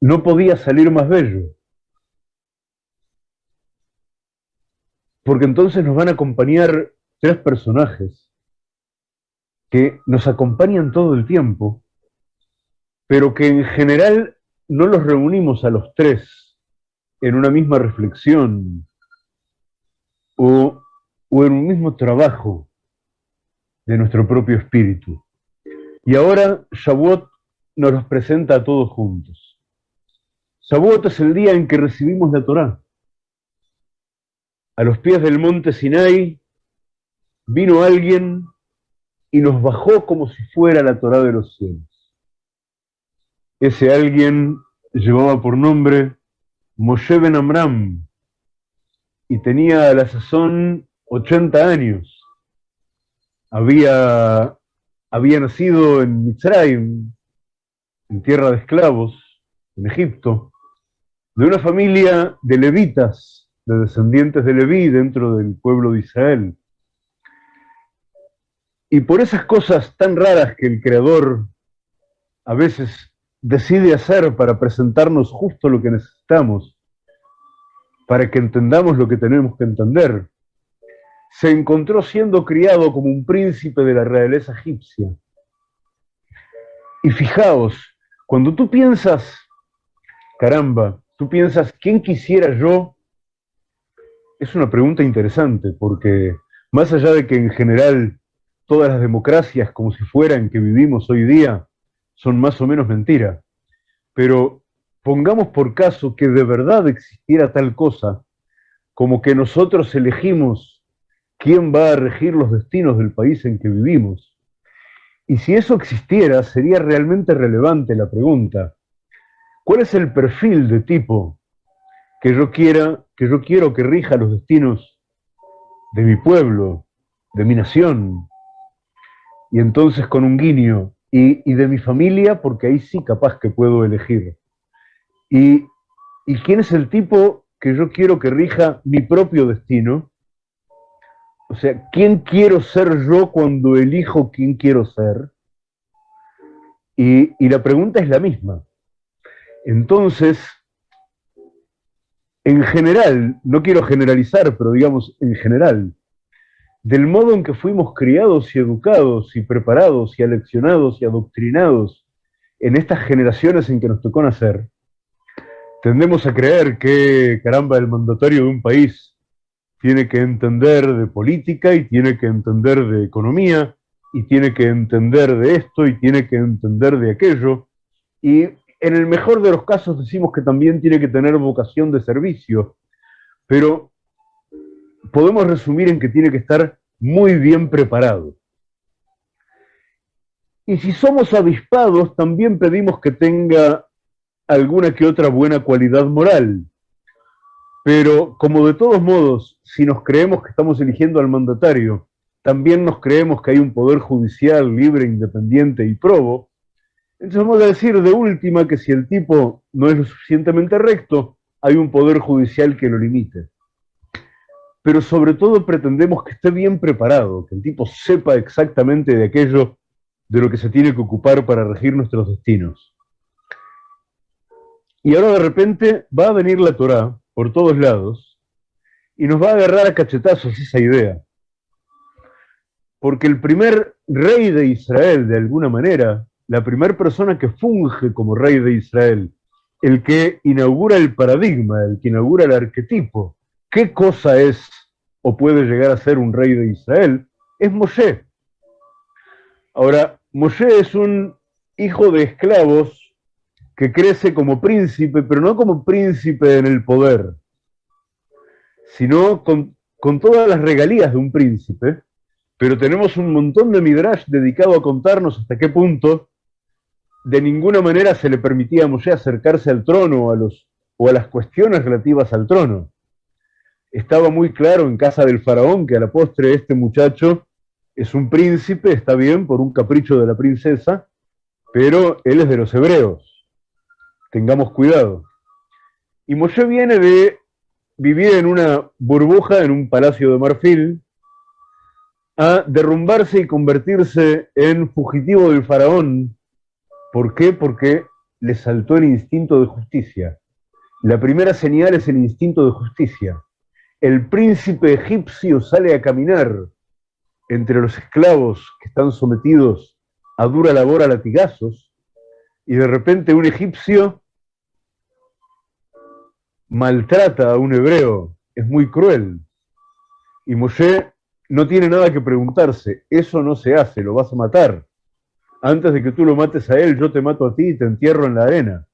no podía salir más bello. Porque entonces nos van a acompañar tres personajes que nos acompañan todo el tiempo, pero que en general no los reunimos a los tres en una misma reflexión o, en un mismo trabajo de nuestro propio espíritu. Y ahora Shavuot nos los presenta a todos juntos. Shavuot es el día en que recibimos la Torá. A los pies del monte Sinai vino alguien y nos bajó como si fuera la Torá de los cielos. Ese alguien llevaba por nombre Moshe Ben Amram y tenía a la sazón 80 años. Había, había nacido en Mitzrayim, en tierra de esclavos, en Egipto, de una familia de levitas, de descendientes de Leví dentro del pueblo de Israel. Y por esas cosas tan raras que el Creador a veces decide hacer para presentarnos justo lo que necesitamos, para que entendamos lo que tenemos que entender, se encontró siendo criado como un príncipe de la realeza egipcia. Y fijaos, cuando tú piensas, caramba, tú piensas, ¿quién quisiera yo? Es una pregunta interesante, porque más allá de que en general todas las democracias, como si fueran que vivimos hoy día, son más o menos mentira. Pero pongamos por caso que de verdad existiera tal cosa, como que nosotros elegimos quién va a regir los destinos del país en que vivimos. Y si eso existiera, sería realmente relevante la pregunta, ¿cuál es el perfil de tipo que yo quiera, que yo quiero que rija los destinos de mi pueblo, de mi nación, y entonces con un guiño, y, de mi familia, porque ahí sí capaz que puedo elegir. Y, ¿Y quién es el tipo que yo quiero que rija mi propio destino? O sea, ¿quién quiero ser yo cuando elijo quién quiero ser? Y, y la pregunta es la misma. Entonces, en general, no quiero generalizar, pero digamos en general, del modo en que fuimos criados y educados y preparados y aleccionados y adoctrinados en estas generaciones en que nos tocó nacer, tendemos a creer que, caramba, el mandatario de un país tiene que entender de política y tiene que entender de economía y tiene que entender de esto y tiene que entender de aquello. Y en el mejor de los casos decimos que también tiene que tener vocación de servicio, pero podemos resumir en que tiene que estar muy bien preparado. Y si somos avispados, también pedimos que tenga alguna que otra buena cualidad moral. Pero como de todos modos, si nos creemos que estamos eligiendo al mandatario, también nos creemos que hay un poder judicial libre, independiente y probo, vamos a decir de última que si el tipo no es lo suficientemente recto, hay un poder judicial que lo limite pero sobre todo pretendemos que esté bien preparado, que el tipo sepa exactamente de aquello de lo que se tiene que ocupar para regir nuestros destinos. Y ahora de repente va a venir la Torá por todos lados y nos va a agarrar a cachetazos esa idea. Porque el primer rey de Israel, de alguna manera, la primera persona que funge como rey de Israel, el que inaugura el paradigma, el que inaugura el arquetipo, qué cosa es o puede llegar a ser un rey de Israel, es Moshe. Ahora, Moshe es un hijo de esclavos que crece como príncipe, pero no como príncipe en el poder, sino con, todas las regalías de un príncipe, pero tenemos un montón de midrash dedicado a contarnos hasta qué punto de ninguna manera se le permitía a Moshe acercarse al trono a los, o a las cuestiones relativas al trono estaba muy claro en casa del faraón que a la postre este muchacho es un príncipe, está bien, por un capricho de la princesa, pero él es de los hebreos. Tengamos cuidado. Y Moshe viene de vivir en una burbuja, en un palacio de marfil, a derrumbarse y convertirse en fugitivo del faraón. ¿Por qué? Porque le saltó el instinto de justicia. La primera señal es el instinto de justicia. El príncipe egipcio sale a caminar entre los esclavos que están sometidos a dura labor a latigazos, y de repente un egipcio maltrata a un hebreo, es muy cruel. Y Moshe no tiene nada que preguntarse, eso no se hace, lo vas a matar. Antes de que tú lo mates a él, yo te mato a ti y te entierro en la arena.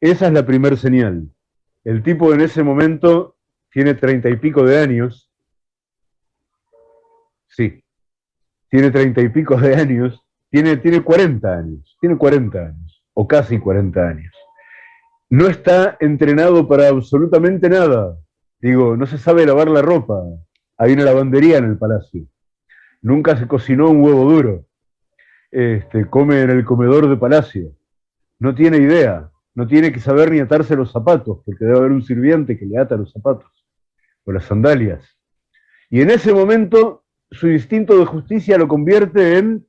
Esa es la primer señal. El tipo en ese momento tiene treinta y pico de años. Sí, tiene treinta y pico de años. Tiene, tiene 40 años. Tiene 40 años. O casi 40 años. No está entrenado para absolutamente nada. Digo, no se sabe lavar la ropa. Hay una lavandería en el palacio. Nunca se cocinó un huevo duro. Este, come en el comedor de palacio. No tiene idea. No tiene que saber ni atarse los zapatos, porque debe haber un sirviente que le ata los zapatos o las sandalias. Y en ese momento su instinto de justicia lo convierte en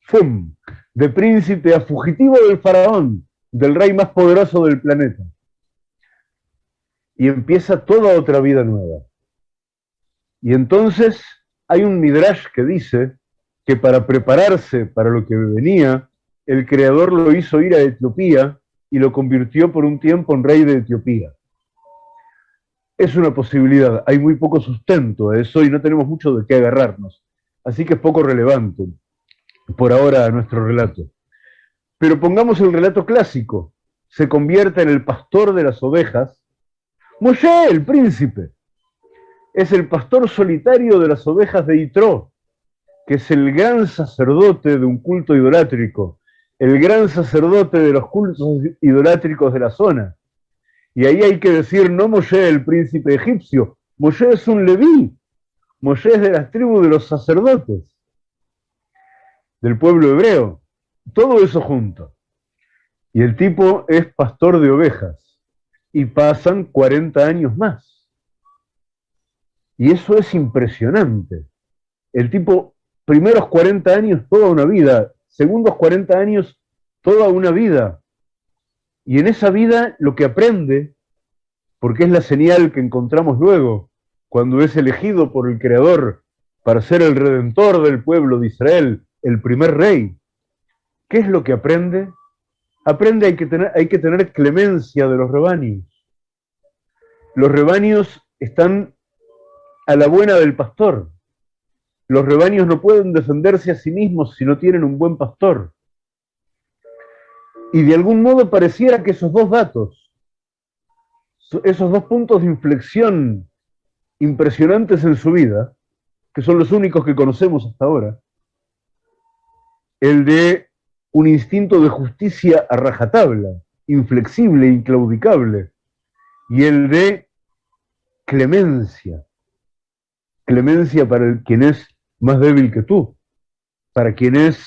¡fum! de príncipe a fugitivo del faraón, del rey más poderoso del planeta y empieza toda otra vida nueva. Y entonces hay un midrash que dice que para prepararse para lo que venía, el creador lo hizo ir a Etiopía y lo convirtió por un tiempo en rey de Etiopía. Es una posibilidad, hay muy poco sustento a eso y no tenemos mucho de qué agarrarnos, así que es poco relevante por ahora a nuestro relato. Pero pongamos el relato clásico, se convierte en el pastor de las ovejas. Moshe, el príncipe, es el pastor solitario de las ovejas de Itro, que es el gran sacerdote de un culto idolátrico, el gran sacerdote de los cultos idolátricos de la zona. Y ahí hay que decir, no Moshe el príncipe egipcio, Moshe es un leví, Moshe es de las tribus de los sacerdotes, del pueblo hebreo, todo eso junto. Y el tipo es pastor de ovejas y pasan 40 años más. Y eso es impresionante. El tipo, primeros 40 años, toda una vida, segundos 40 años, toda una vida. Y en esa vida lo que aprende, porque es la señal que encontramos luego, cuando es elegido por el Creador para ser el redentor del pueblo de Israel, el primer rey, ¿qué es lo que aprende? aprende hay que tener, hay que tener clemencia de los rebaños. Los rebaños están a la buena del pastor. Los rebaños no pueden defenderse a sí mismos si no tienen un buen pastor. Y de algún modo pareciera que esos dos datos, esos dos puntos de inflexión impresionantes en su vida, que son los únicos que conocemos hasta ahora, el de un instinto de justicia a rajatabla, inflexible, inclaudicable, y el de clemencia, clemencia para el, quien es más débil que tú, para quien es,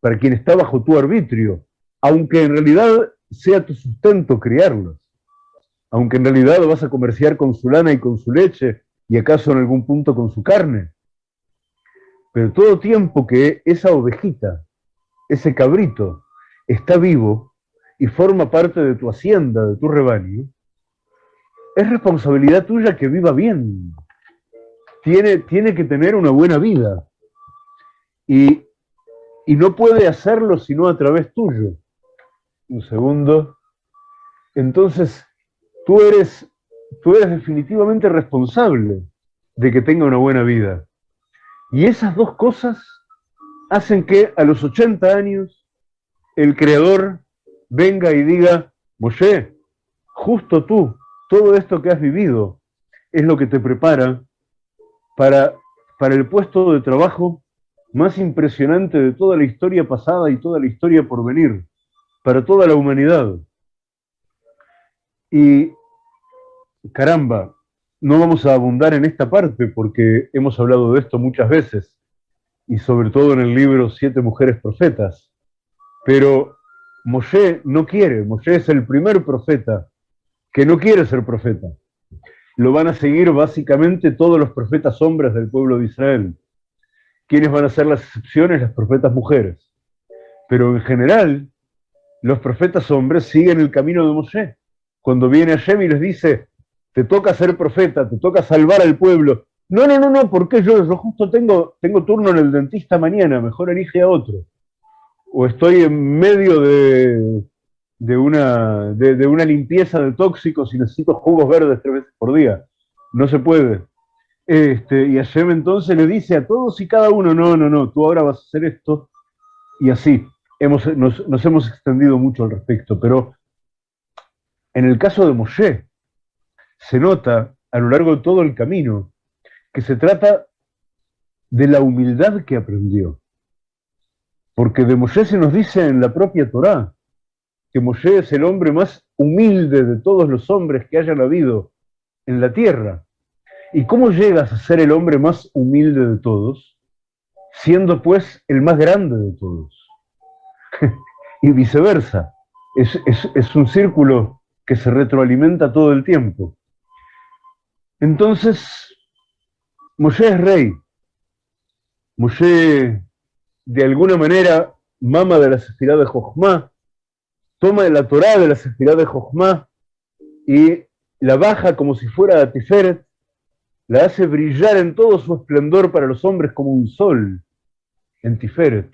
para quien está bajo tu arbitrio, aunque en realidad sea tu sustento criarlos, aunque en realidad vas a comerciar con su lana y con su leche, y acaso en algún punto con su carne. Pero todo tiempo que esa ovejita ese cabrito está vivo y forma parte de tu hacienda, de tu rebaño, es responsabilidad tuya que viva bien. Tiene, tiene que tener una buena vida. Y, y no puede hacerlo sino a través tuyo. Un segundo. Entonces, tú eres, tú eres definitivamente responsable de que tenga una buena vida. Y esas dos cosas hacen que a los 80 años el Creador venga y diga, Moshe, justo tú, todo esto que has vivido es lo que te prepara para, para el puesto de trabajo más impresionante de toda la historia pasada y toda la historia por venir, para toda la humanidad. Y caramba, no vamos a abundar en esta parte porque hemos hablado de esto muchas veces, y sobre todo en el libro Siete Mujeres Profetas. Pero Moshe no quiere, Moshe es el primer profeta que no quiere ser profeta. Lo van a seguir básicamente todos los profetas hombres del pueblo de Israel. ¿Quiénes van a ser las excepciones? Las profetas mujeres. Pero en general, los profetas hombres siguen el camino de Moshe. Cuando viene Hashem y les dice, te toca ser profeta, te toca salvar al pueblo. No, no, no, no, porque yo, yo justo tengo, tengo turno en el dentista mañana, mejor elige a otro. O estoy en medio de, de una, de, una limpieza de tóxicos y necesito jugos verdes tres veces por día. No se puede. Este, y Hashem entonces le dice a todos y cada uno, no, no, no, tú ahora vas a hacer esto. Y así, hemos, nos, nos hemos extendido mucho al respecto. Pero en el caso de Moshe, se nota a lo largo de todo el camino que se trata de la humildad que aprendió. Porque de Moshe se nos dice en la propia Torá, que Moshe es el hombre más humilde de todos los hombres que hayan habido en la tierra. ¿Y cómo llegas a ser el hombre más humilde de todos, siendo pues el más grande de todos? y viceversa. Es, es, un círculo que se retroalimenta todo el tiempo. Entonces, Moshe es rey. Moshe, de alguna manera, mama de la sefirá de Jochma, toma la Torá de la Sefirá de Jochma y la baja como si fuera a Tiferet, la hace brillar en todo su esplendor para los hombres como un sol en Tiferet,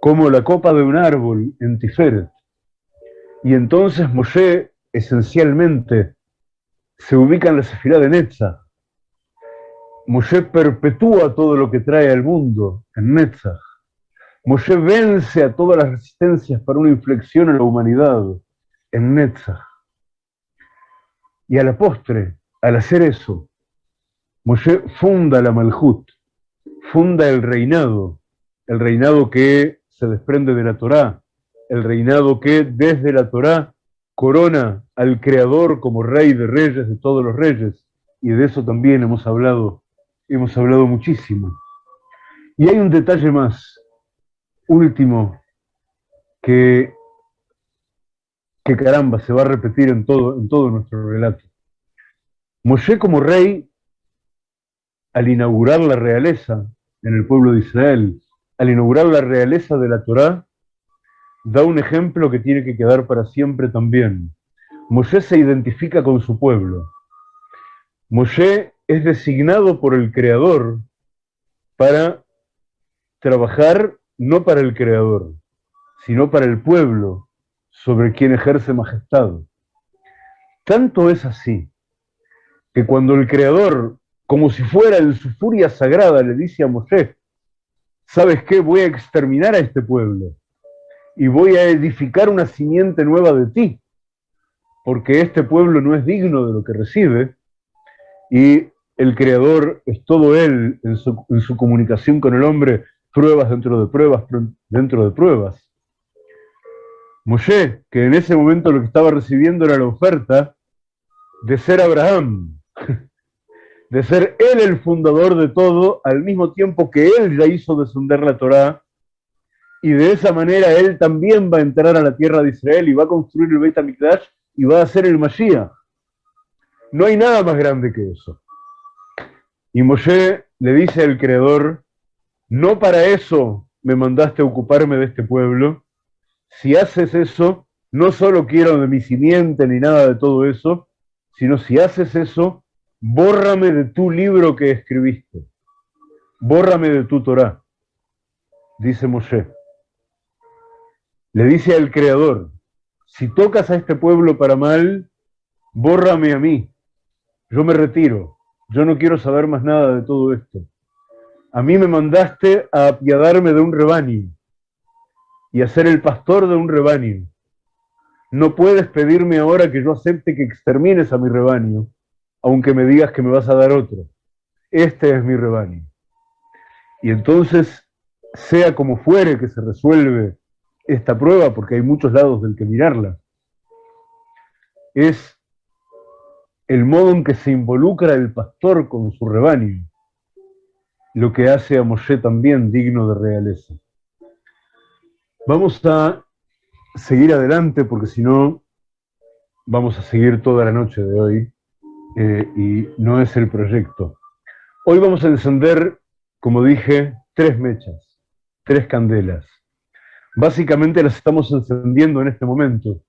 como la copa de un árbol en Tiferet. Y entonces Moshe esencialmente se ubica en la Sefirá de Netzach. Moshe perpetúa todo lo que trae al mundo en Netzach. Moshe vence a todas las resistencias para una inflexión en la humanidad, en Netzach. Y a la postre, al hacer eso, Moshe funda la Malhut, funda el reinado, el reinado que se desprende de la Torá, el reinado que desde la Torá corona al Creador como rey de reyes de todos los reyes, y de eso también hemos hablado, hemos hablado muchísimo. Y hay un detalle más, último que, caramba, se va a repetir en todo, en todo nuestro relato. Moshe como rey, al inaugurar la realeza en el pueblo de Israel, al inaugurar la realeza de la Torá, da un ejemplo que tiene que quedar para siempre también. Moshe se identifica con su pueblo. Moshe es designado por el Creador para trabajar no para el Creador, sino para el pueblo sobre quien ejerce majestad. Tanto es así que cuando el Creador, como si fuera en su furia sagrada, le dice a Moshe, ¿sabes qué? Voy a exterminar a este pueblo y voy a edificar una simiente nueva de ti, porque este pueblo no es digno de lo que recibe, y el Creador es todo Él en su, en su comunicación con el hombre, pruebas dentro de pruebas dentro de pruebas. Moshe, que en ese momento lo que estaba recibiendo era la oferta de ser Abraham, de ser él el fundador de todo, al mismo tiempo que él ya hizo descender la Torá, y de esa manera él también va a entrar a la tierra de Israel y va a construir el Beit HaMikdash y va a ser el Mashiach. No hay nada más grande que eso. Y Moshe le dice al Creador, no para eso me mandaste a ocuparme de este pueblo. Si haces eso, no solo quiero de mi simiente ni nada de todo eso, sino si haces eso, bórrame de tu libro que escribiste. Bórrame de tu Torah, dice Moshe. Le dice al Creador, si tocas a este pueblo para mal, bórrame a mí. Yo me retiro. Yo no quiero saber más nada de todo esto a mí me mandaste a apiadarme de un rebaño y a ser el pastor de un rebaño. No puedes pedirme ahora que yo acepte que extermines a mi rebaño, aunque me digas que me vas a dar otro. Este es mi rebaño. Y entonces, sea como fuere que se resuelve esta prueba, porque hay muchos lados del que mirarla, es el modo en que se involucra el pastor con su rebaño lo que hace a Moshe también digno de realeza. Vamos a seguir adelante porque si no vamos a seguir toda la noche de hoy eh, y no es el proyecto. Hoy vamos a encender, como dije, tres mechas, tres candelas. Básicamente las estamos encendiendo en este momento.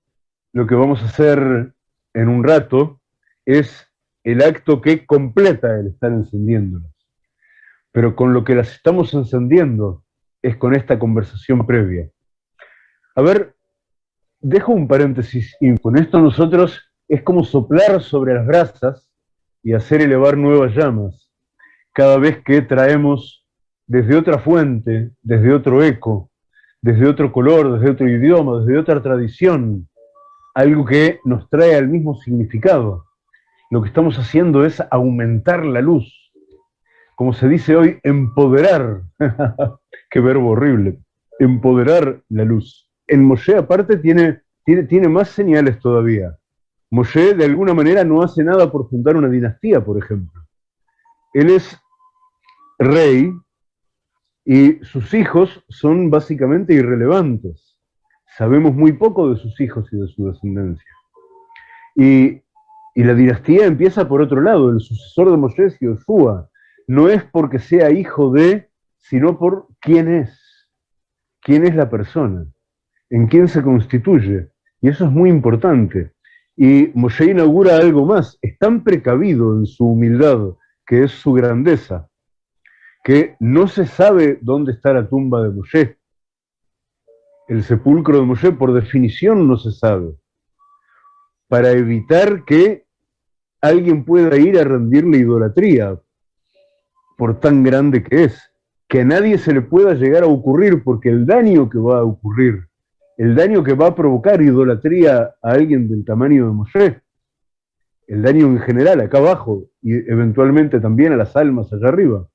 Lo que vamos a hacer en un rato es el acto que completa el estar encendiéndolas. Pero con lo que las estamos encendiendo es con esta conversación previa. A ver, dejo un paréntesis y con esto nosotros es como soplar sobre las brasas y hacer elevar nuevas llamas cada vez que traemos desde otra fuente, desde otro eco, desde otro color, desde otro idioma, desde otra tradición, algo que nos trae al mismo significado. Lo que estamos haciendo es aumentar la luz. Como se dice hoy, empoderar. Qué verbo horrible. Empoderar la luz. En Moshe aparte tiene, tiene, tiene más señales todavía. Moshe de alguna manera no hace nada por fundar una dinastía, por ejemplo. Él es rey y sus hijos son básicamente irrelevantes. Sabemos muy poco de sus hijos y de su descendencia. Y, la dinastía empieza por otro lado, el sucesor de Moshe es Yoshua. No es porque sea hijo de, sino por quién es. ¿Quién es la persona? ¿En quién se constituye? Y eso es muy importante. Y Moshe inaugura algo más, es tan precavido en su humildad, que es su grandeza, que no se sabe dónde está la tumba de Moshe. El sepulcro de Moshe por definición no se sabe. Para evitar que alguien pueda ir a rendirle idolatría por tan grande que es. Que a nadie se le pueda llegar a ocurrir porque el daño que va a ocurrir el daño que va a provocar idolatría a alguien del tamaño de Moshe, el daño en general acá abajo y eventualmente también a las almas allá arriba,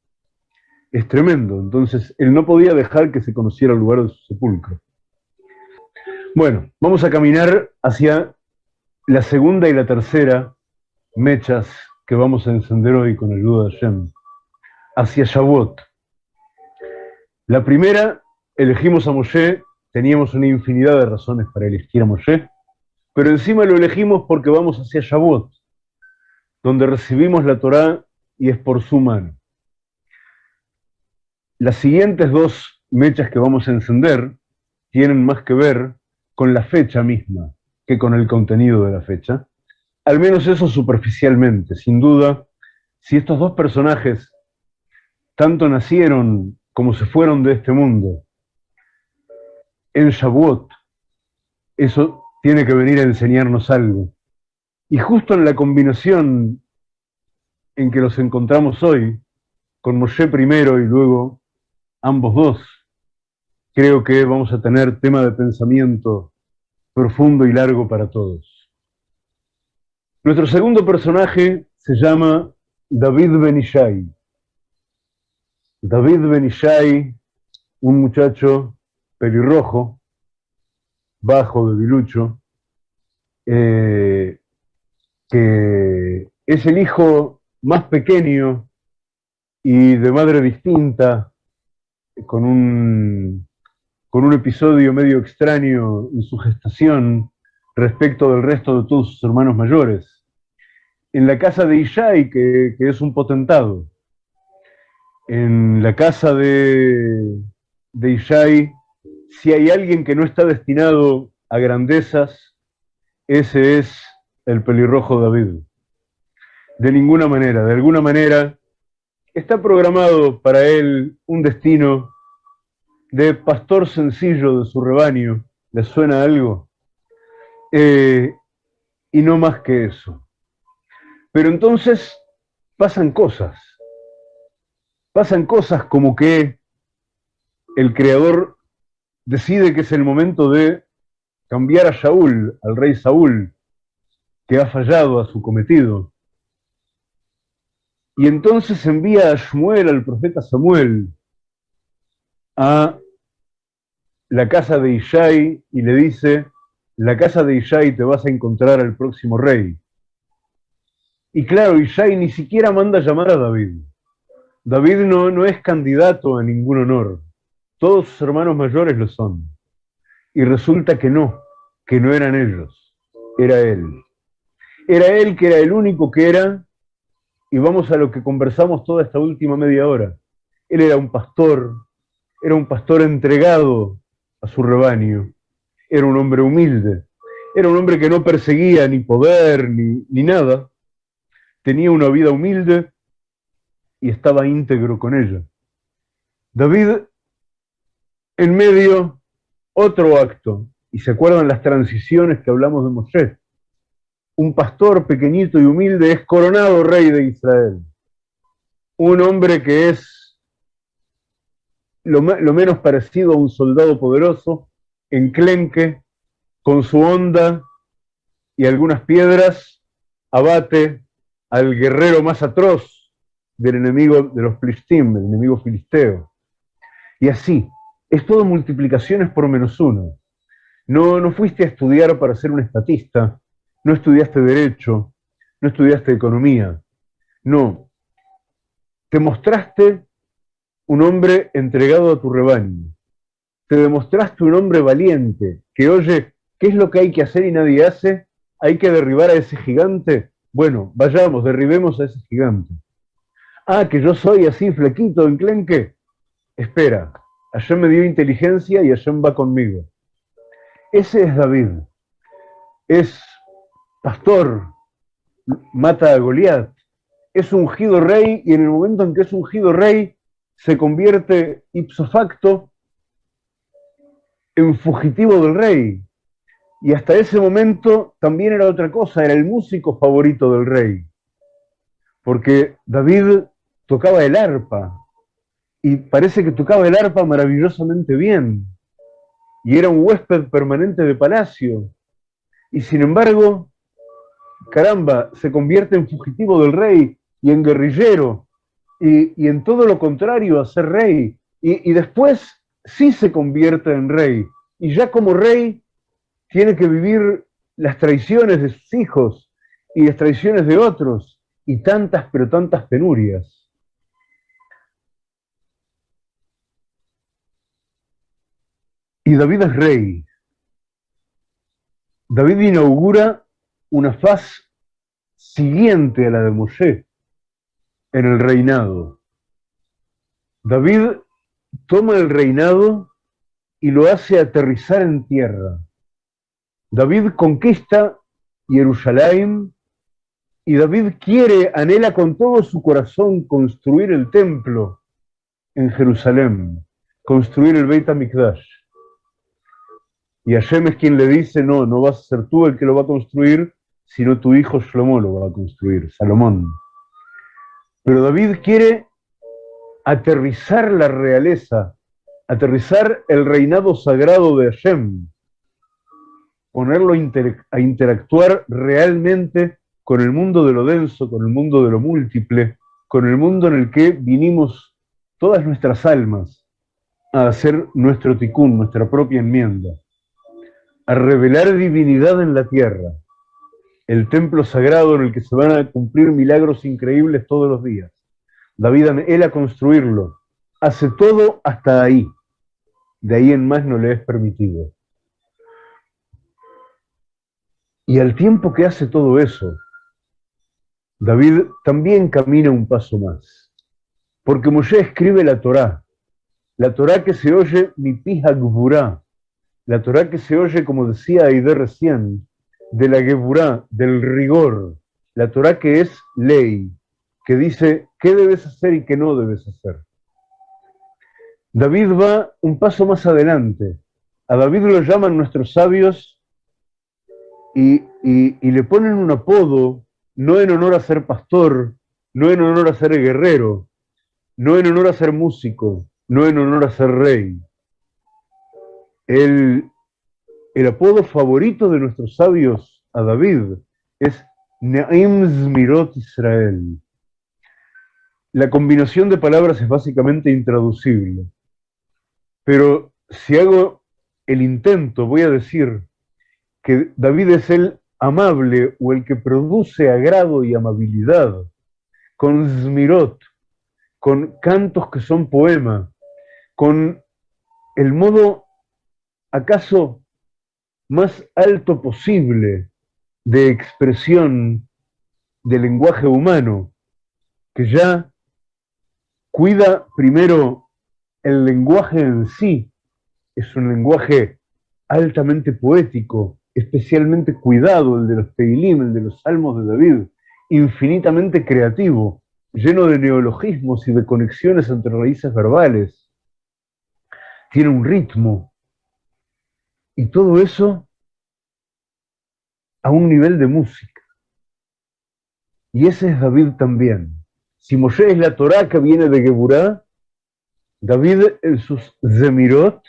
es tremendo. Entonces, él no podía dejar que se conociera el lugar de su sepulcro. Bueno, vamos a caminar hacia la segunda y la tercera mechas que vamos a encender hoy con ayuda de Hashem, hacia Shavuot. La primera, elegimos a Moshe teníamos una infinidad de razones para elegir a Moshe, pero encima lo elegimos porque vamos hacia Shavuot, donde recibimos la Torá y es por su mano. Las siguientes dos mechas que vamos a encender tienen más que ver con la fecha misma que con el contenido de la fecha. Al menos eso superficialmente. Sin duda, si estos dos personajes tanto nacieron como se fueron de este mundo, en Shavuot, eso tiene que venir a enseñarnos algo. Y justo en la combinación en que los encontramos hoy, con Moshe primero y luego ambos dos, creo que vamos a tener tema de pensamiento profundo y largo para todos. Nuestro segundo personaje se llama David Benishai. David Benishai, un muchacho pelirrojo, bajo de Bilucho, eh, que es el hijo más pequeño y de madre distinta, con un, con un episodio medio extraño en su gestación respecto del resto de todos sus hermanos mayores. En la casa de Ishai, que es un potentado. En la casa de, de Ishai si hay alguien que no está destinado a grandezas, ese es el pelirrojo David. De ninguna manera, de alguna manera, está programado para él un destino de pastor sencillo de su rebaño. ¿Le suena algo? Eh, y no más que eso. Pero entonces pasan cosas. Pasan cosas como que el creador decide que es el momento de cambiar a Saúl, al rey Saúl, que ha fallado a su cometido. Y entonces envía a Shmuel, al profeta Samuel, a la casa de Ishai y le dice, la casa de Ishai te vas a encontrar al próximo rey. Y claro, Ishai ni siquiera manda llamar a David. David no, no es candidato a ningún honor. Todos sus hermanos mayores lo son. Y resulta que no, que no eran ellos, era él. Era él que era el único que era, y vamos a lo que conversamos toda esta última media hora. Él era un pastor, era un pastor entregado a su rebaño. Era un hombre humilde, era un hombre que no perseguía ni poder ni, ni nada. Tenía una vida humilde y estaba íntegro con ella. David, en medio, otro acto, y se acuerdan las transiciones que hablamos de Moshe. Un pastor pequeñito y humilde es coronado rey de Israel. Un hombre que es lo, menos parecido a un soldado poderoso, enclenque, con su onda y algunas piedras, abate al guerrero más atroz del enemigo de los Plistim, el enemigo filisteo. Y así, es todo multiplicaciones por menos uno. No, no fuiste a estudiar para ser un estatista, no estudiaste derecho, no estudiaste economía. No, te mostraste un hombre entregado a tu rebaño. Te demostraste un hombre valiente, que oye, ¿qué es lo que hay que hacer y nadie hace? Hay que derribar a ese gigante. Bueno, vayamos, derribemos a ese gigante. Ah, que yo soy así, flequito, enclenque. Espera, Hashem me dio inteligencia y Hashem va conmigo. Ese es David. Es pastor, mata a Goliat. Es ungido rey y en el momento en que es ungido rey se convierte ipso facto en fugitivo del rey. Y hasta ese momento también era otra cosa, era el músico favorito del rey. Porque David tocaba el arpa, y parece que tocaba el arpa maravillosamente bien, y era un huésped permanente de palacio, y sin embargo, caramba, se convierte en fugitivo del rey y en guerrillero, y, en todo lo contrario a ser rey, y, y después sí se convierte en rey, y ya como rey tiene que vivir las traiciones de sus hijos y las traiciones de otros, y tantas pero tantas penurias. Y David es rey. David inaugura una faz siguiente a la de Moshe en el reinado. David toma el reinado y lo hace aterrizar en tierra. David conquista Jerusalén y David quiere, anhela con todo su corazón construir el templo en Jerusalén, construir el Beit HaMikdash. Y Hashem es quien le dice, no, no vas a ser tú el que lo va a construir, sino tu hijo Shlomo lo va a construir, Salomón. Pero David quiere aterrizar la realeza, aterrizar el reinado sagrado de Hashem, ponerlo a interactuar realmente con el mundo de lo denso, con el mundo de lo múltiple, con el mundo en el que vinimos todas nuestras almas a hacer nuestro ticún, nuestra propia enmienda a revelar divinidad en la tierra, el templo sagrado en el que se van a cumplir milagros increíbles todos los días. David él a construirlo, hace todo hasta ahí, de ahí en más no le es permitido. Y al tiempo que hace todo eso, David también camina un paso más, porque Moshe escribe la Torá, la Torá que se oye mi pija gburá, la Torah que se oye, como decía Aide recién, de la Geburá, del rigor, la Torah que es ley, que dice qué debes hacer y qué no debes hacer. David va un paso más adelante. A David lo llaman nuestros sabios y, y le ponen un apodo, no en honor a ser pastor, no en honor a ser guerrero, no en honor a ser músico, no en honor a ser rey el, apodo favorito de nuestros sabios a David es Ne'im Zmirot Israel. La combinación de palabras es básicamente intraducible. Pero si hago el intento, voy a decir que David es el amable o el que produce agrado y amabilidad, con Zmirot, con cantos que son poema, con el modo acaso más alto posible de expresión del lenguaje humano, que ya cuida primero el lenguaje en sí es un lenguaje altamente poético, especialmente cuidado, el de los Teilim, el de los Salmos de David, infinitamente creativo, lleno de neologismos y de conexiones entre raíces verbales. Tiene un ritmo. Y todo eso a un nivel de música. Y ese es David también. Si Moshe es la Torá que viene de Geburá, David en sus zemirot,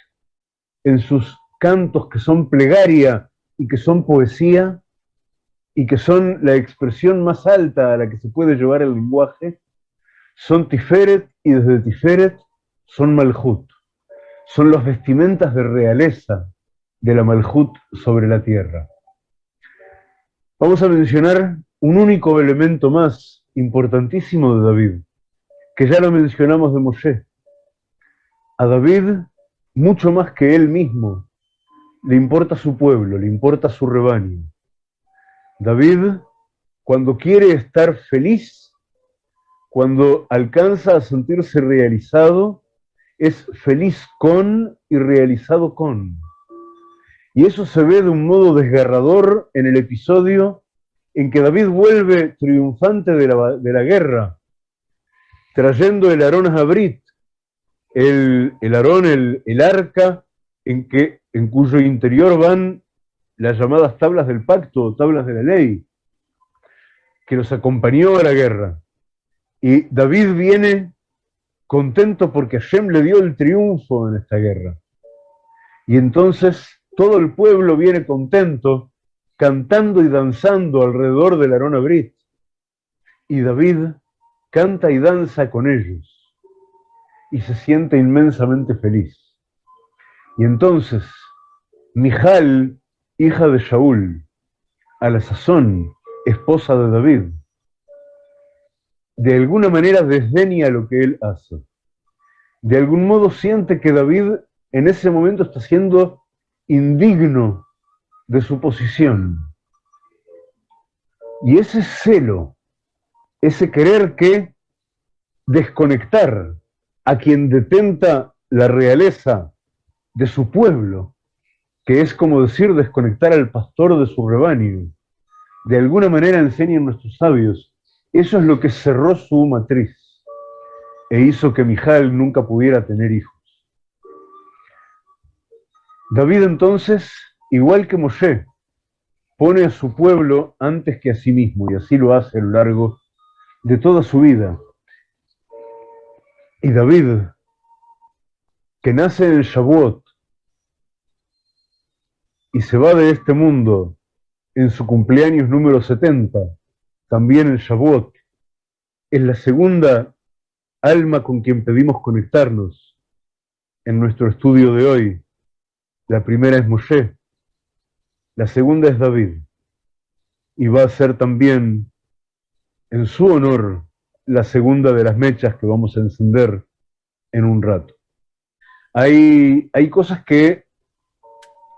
en sus cantos que son plegaria y que son poesía, y que son la expresión más alta a la que se puede llevar el lenguaje, son Tiferet y desde Tiferet son Malhut. Son las vestimentas de realeza de la Malhut sobre la tierra. Vamos a mencionar un único elemento más importantísimo de David, que ya lo mencionamos de Moshe. A David, mucho más que él mismo, le importa su pueblo, le importa su rebaño. David, cuando quiere estar feliz, cuando alcanza a sentirse realizado, es feliz con y realizado con. Y eso se ve de un modo desgarrador en el episodio en que David vuelve triunfante de la, guerra, trayendo el Arón Abrit, el, el Arón, el, el arca, en, que, en cuyo interior van las llamadas tablas del pacto, tablas de la ley, que los acompañó a la guerra. Y David viene contento porque Hashem le dio el triunfo en esta guerra. Y entonces todo el pueblo viene contento, cantando y danzando alrededor del Arona Brit. Y David canta y danza con ellos. Y se siente inmensamente feliz. Y entonces, Mijal hija de Shaul, a la sazón esposa de David, de alguna manera desdeña lo que él hace. De algún modo siente que David en ese momento está siendo indigno de su posición. Y ese celo, ese querer que desconectar a quien detenta la realeza de su pueblo, que es como decir desconectar al pastor de su rebaño. De alguna manera enseñan nuestros sabios, eso es lo que cerró su matriz e hizo que Mijal nunca pudiera tener hijos. David entonces, igual que Moshe, pone a su pueblo antes que a sí mismo, y así lo hace a lo largo de toda su vida. Y David, que nace en Shavuot, y se va de este mundo en su cumpleaños número 70, también el Shavuot, es la segunda alma con quien pedimos conectarnos en nuestro estudio de hoy. La primera es Moshe, la segunda es David, y va a ser también en su honor la segunda de las mechas que vamos a encender en un rato. Hay, hay cosas que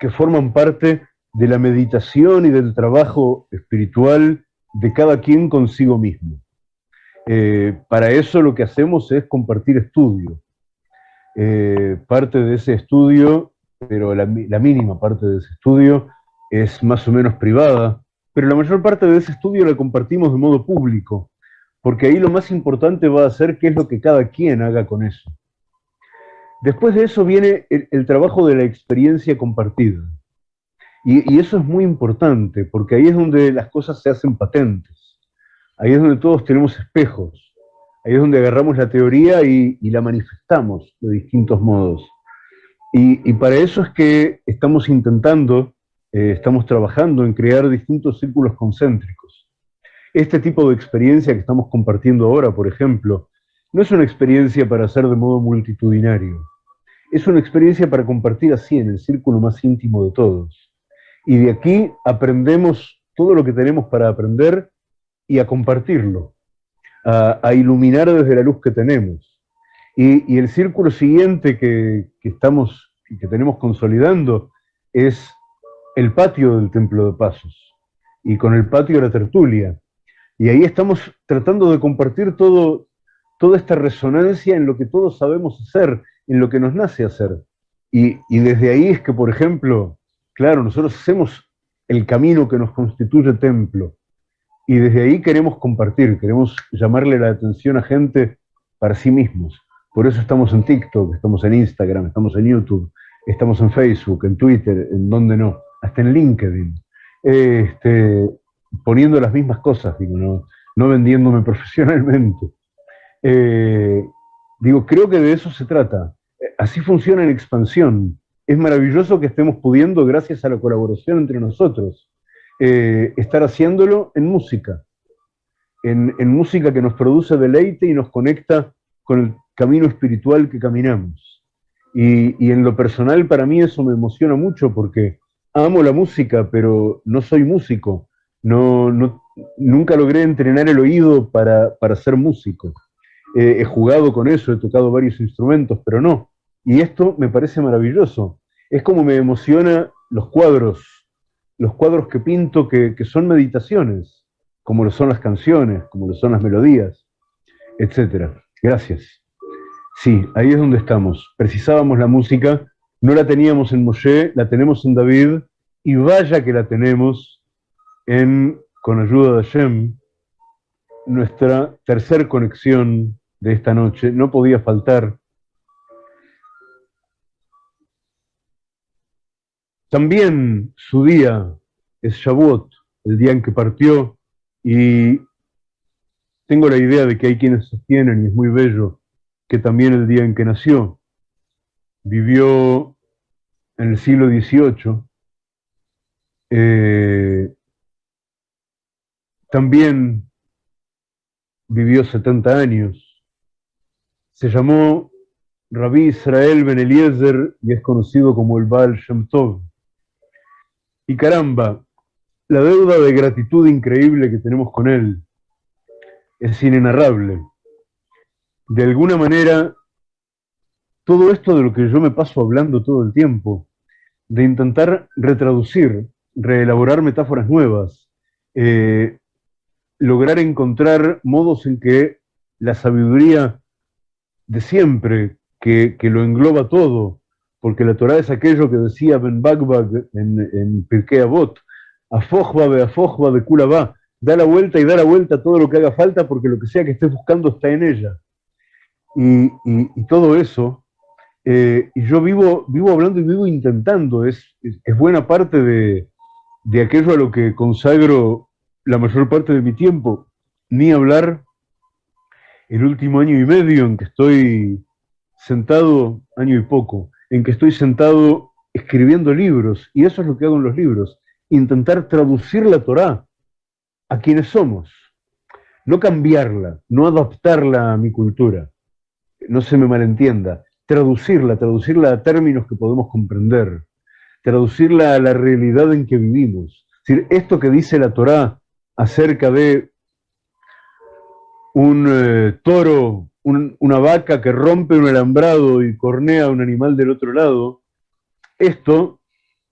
que forman parte de la meditación y del trabajo espiritual de cada quien consigo mismo. Eh, para eso lo que hacemos es compartir estudio. Eh, parte de ese estudio, pero la, mínima parte de ese estudio es más o menos privada, pero la mayor parte de ese estudio la compartimos de modo público, porque ahí lo más importante va a ser qué es lo que cada quien haga con eso. Después de eso viene el, trabajo de la experiencia compartida. Y, eso es muy importante, porque ahí es donde las cosas se hacen patentes. Ahí es donde todos tenemos espejos. Ahí es donde agarramos la teoría y, la manifestamos de distintos modos. Y, para eso es que estamos intentando, eh, estamos trabajando en crear distintos círculos concéntricos. Este tipo de experiencia que estamos compartiendo ahora, por ejemplo, no es una experiencia para hacer de modo multitudinario. Es una experiencia para compartir así en el círculo más íntimo de todos. Y de aquí aprendemos todo lo que tenemos para aprender y a compartirlo, a, iluminar desde la luz que tenemos. Y, el círculo siguiente que, estamos que tenemos consolidando es el patio del Templo de Pasos, y con el patio de la tertulia. Y ahí estamos tratando de compartir todo, toda esta resonancia en lo que todos sabemos hacer, en lo que nos nace hacer. Y, desde ahí es que, por ejemplo, claro, nosotros hacemos el camino que nos constituye templo. Y desde ahí queremos compartir, queremos llamarle la atención a gente para sí mismos. Por eso estamos en TikTok, estamos en Instagram, estamos en YouTube, estamos en Facebook, en Twitter, en donde no, hasta en LinkedIn. Este, poniendo las mismas cosas, digo, no, vendiéndome profesionalmente. Eh, digo, creo que de eso se trata. Así funciona en expansión. Es maravilloso que estemos pudiendo, gracias a la colaboración entre nosotros, eh, estar haciéndolo en música. En, música que nos produce deleite y nos conecta con el camino espiritual que caminamos. Y, en lo personal para mí eso me emociona mucho porque amo la música, pero no soy músico. No, no, nunca logré entrenar el oído para, ser músico. he jugado con eso, he tocado varios instrumentos, pero no. Y esto me parece maravilloso. Es como me emociona los cuadros, los cuadros que pinto que, son meditaciones, como lo son las canciones, como lo son las melodías, etc. Gracias. Sí, ahí es donde estamos. Precisábamos la música, no la teníamos en Moshe, la tenemos en David, y vaya que la tenemos en con ayuda de Hashem, nuestra tercer conexión de esta noche. No podía faltar. También su día es Shavuot, el día en que partió, y tengo la idea de que hay quienes sostienen, y es muy bello, que también el día en que nació. Vivió en el siglo XVIII, eh, también vivió 70 años. Se llamó Rabí Israel Ben Eliezer y es conocido como el Baal Shem Tov. Y caramba, la deuda de gratitud increíble que tenemos con él es inenarrable. De alguna manera, todo esto de lo que yo me paso hablando todo el tiempo, de intentar retraducir, reelaborar metáforas nuevas, eh, lograr encontrar modos en que la sabiduría de siempre, que, lo engloba todo, porque la Torah es aquello que decía Ben Bagbag en, en Pirkei Avot, afojba be afojba de va, da la vuelta y da la vuelta a todo lo que haga falta, porque lo que sea que estés buscando está en ella. Y, todo eso, eh, y yo vivo, vivo hablando y vivo intentando, es, es, buena parte de, de aquello a lo que consagro la mayor parte de mi tiempo, ni hablar el último año y medio en que estoy sentado, año y poco, en que estoy sentado escribiendo libros, y eso es lo que hago en los libros, intentar traducir la Torá a quienes somos, no cambiarla, no adaptarla a mi cultura, no se me malentienda, traducirla, traducirla a términos que podemos comprender, traducirla a la realidad en que vivimos. Es decir, esto que dice la Torá acerca de un eh, toro, una vaca que rompe un alambrado y cornea a un animal del otro lado, esto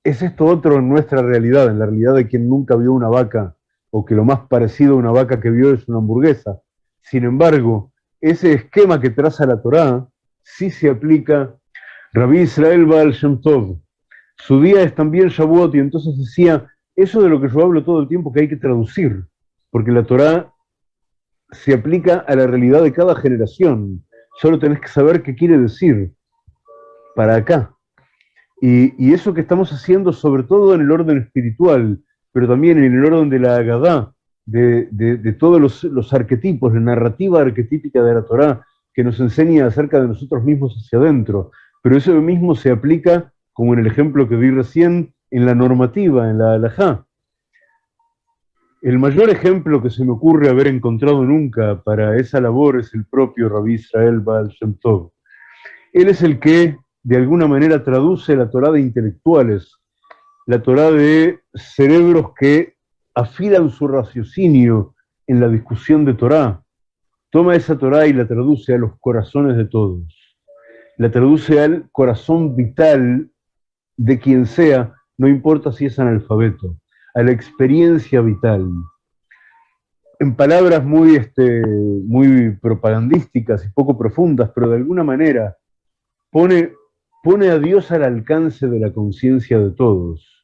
es esto otro en nuestra realidad, en la realidad de quien nunca vio una vaca, o que lo más parecido a una vaca que vio es una hamburguesa. Sin embargo, ese esquema que traza la Torá sí se aplica Rabí Israel Baal Shem Tov. Su día es también Shavuot y entonces decía, eso de lo que yo hablo todo el tiempo que hay que traducir, porque la Torá se aplica a la realidad de cada generación. Solo tenés que saber qué quiere decir para acá. Y, eso que estamos haciendo, sobre todo en el orden espiritual, pero también en el orden de la Agadá, de, todos los, los, arquetipos, la narrativa arquetípica de la Torá, que nos enseña acerca de nosotros mismos hacia adentro. Pero eso mismo se aplica, como en el ejemplo que vi recién, en la normativa, en la halajá. El mayor ejemplo que se me ocurre haber encontrado nunca para esa labor es el propio Rabí Israel Baal Shem Tov. Él es el que, de alguna manera, traduce la Torá de intelectuales, la Torá de cerebros que afilan su raciocinio en la discusión de Torá. Toma esa Torá y la traduce a los corazones de todos. La traduce al corazón vital de quien sea no importa si es analfabeto, a la experiencia vital. En palabras muy, este, muy propagandísticas y poco profundas, pero de alguna manera pone pone a Dios al alcance de la conciencia de todos.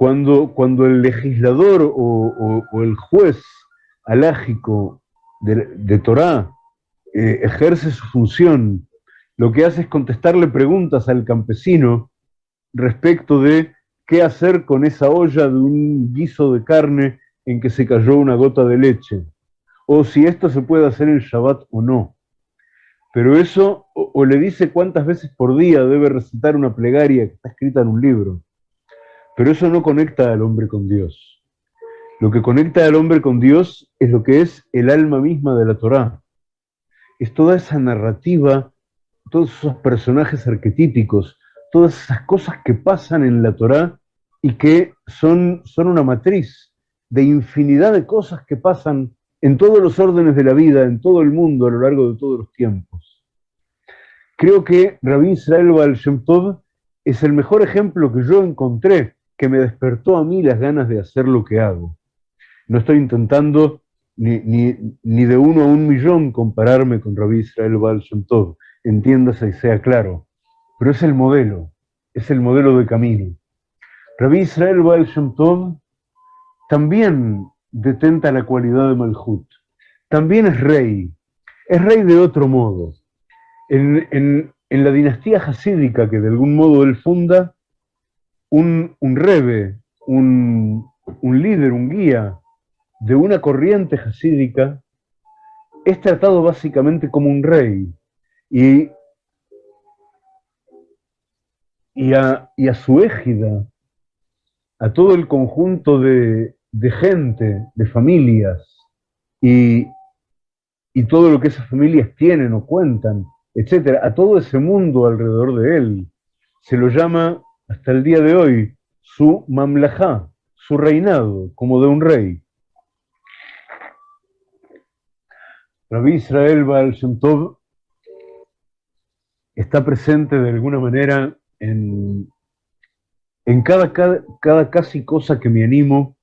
Cuando, cuando el legislador o, el juez alágico de, de Torah eh, ejerce su función, lo que hace es contestarle preguntas al campesino respecto de qué hacer con esa olla de un guiso de carne en que se cayó una gota de leche, o si esto se puede hacer en Shabbat o no. Pero eso, o, le dice cuántas veces por día debe recitar una plegaria que está escrita en un libro, pero eso no conecta al hombre con Dios. Lo que conecta al hombre con Dios es lo que es el alma misma de la Torá. Es toda esa narrativa, todos esos personajes arquetípicos, todas esas cosas que pasan en la Torá y que son, son una matriz de infinidad de cosas que pasan en todos los órdenes de la vida, en todo el mundo, a lo largo de todos los tiempos. Creo que Rabbi Israel Baal Shem Tov es el mejor ejemplo que yo encontré que me despertó a mí las ganas de hacer lo que hago. No estoy intentando ni, ni, de uno a un millón compararme con Rabbi Israel Baal Shem Tov, entiéndase y sea claro, pero es el modelo, es el modelo de camino. Rabbi Israel Baal Shem Tov también detenta la cualidad de Malhut. También es rey, es rey de otro modo. En, la dinastía hasídica que de algún modo él funda, un, un rebe, un, un líder, un guía de una corriente hasídica, es tratado básicamente como un rey. Y, y, a, y a su égida, a todo el conjunto de, de gente, de familias, y, y todo lo que esas familias tienen o cuentan, etcétera, a todo ese mundo alrededor de él, se lo llama hasta el día de hoy su mamlajá, su reinado, como de un rey. Rabbi Israel Baal Shem Tov está presente de alguna manera en, en cada, cada, cada casi cosa que me animo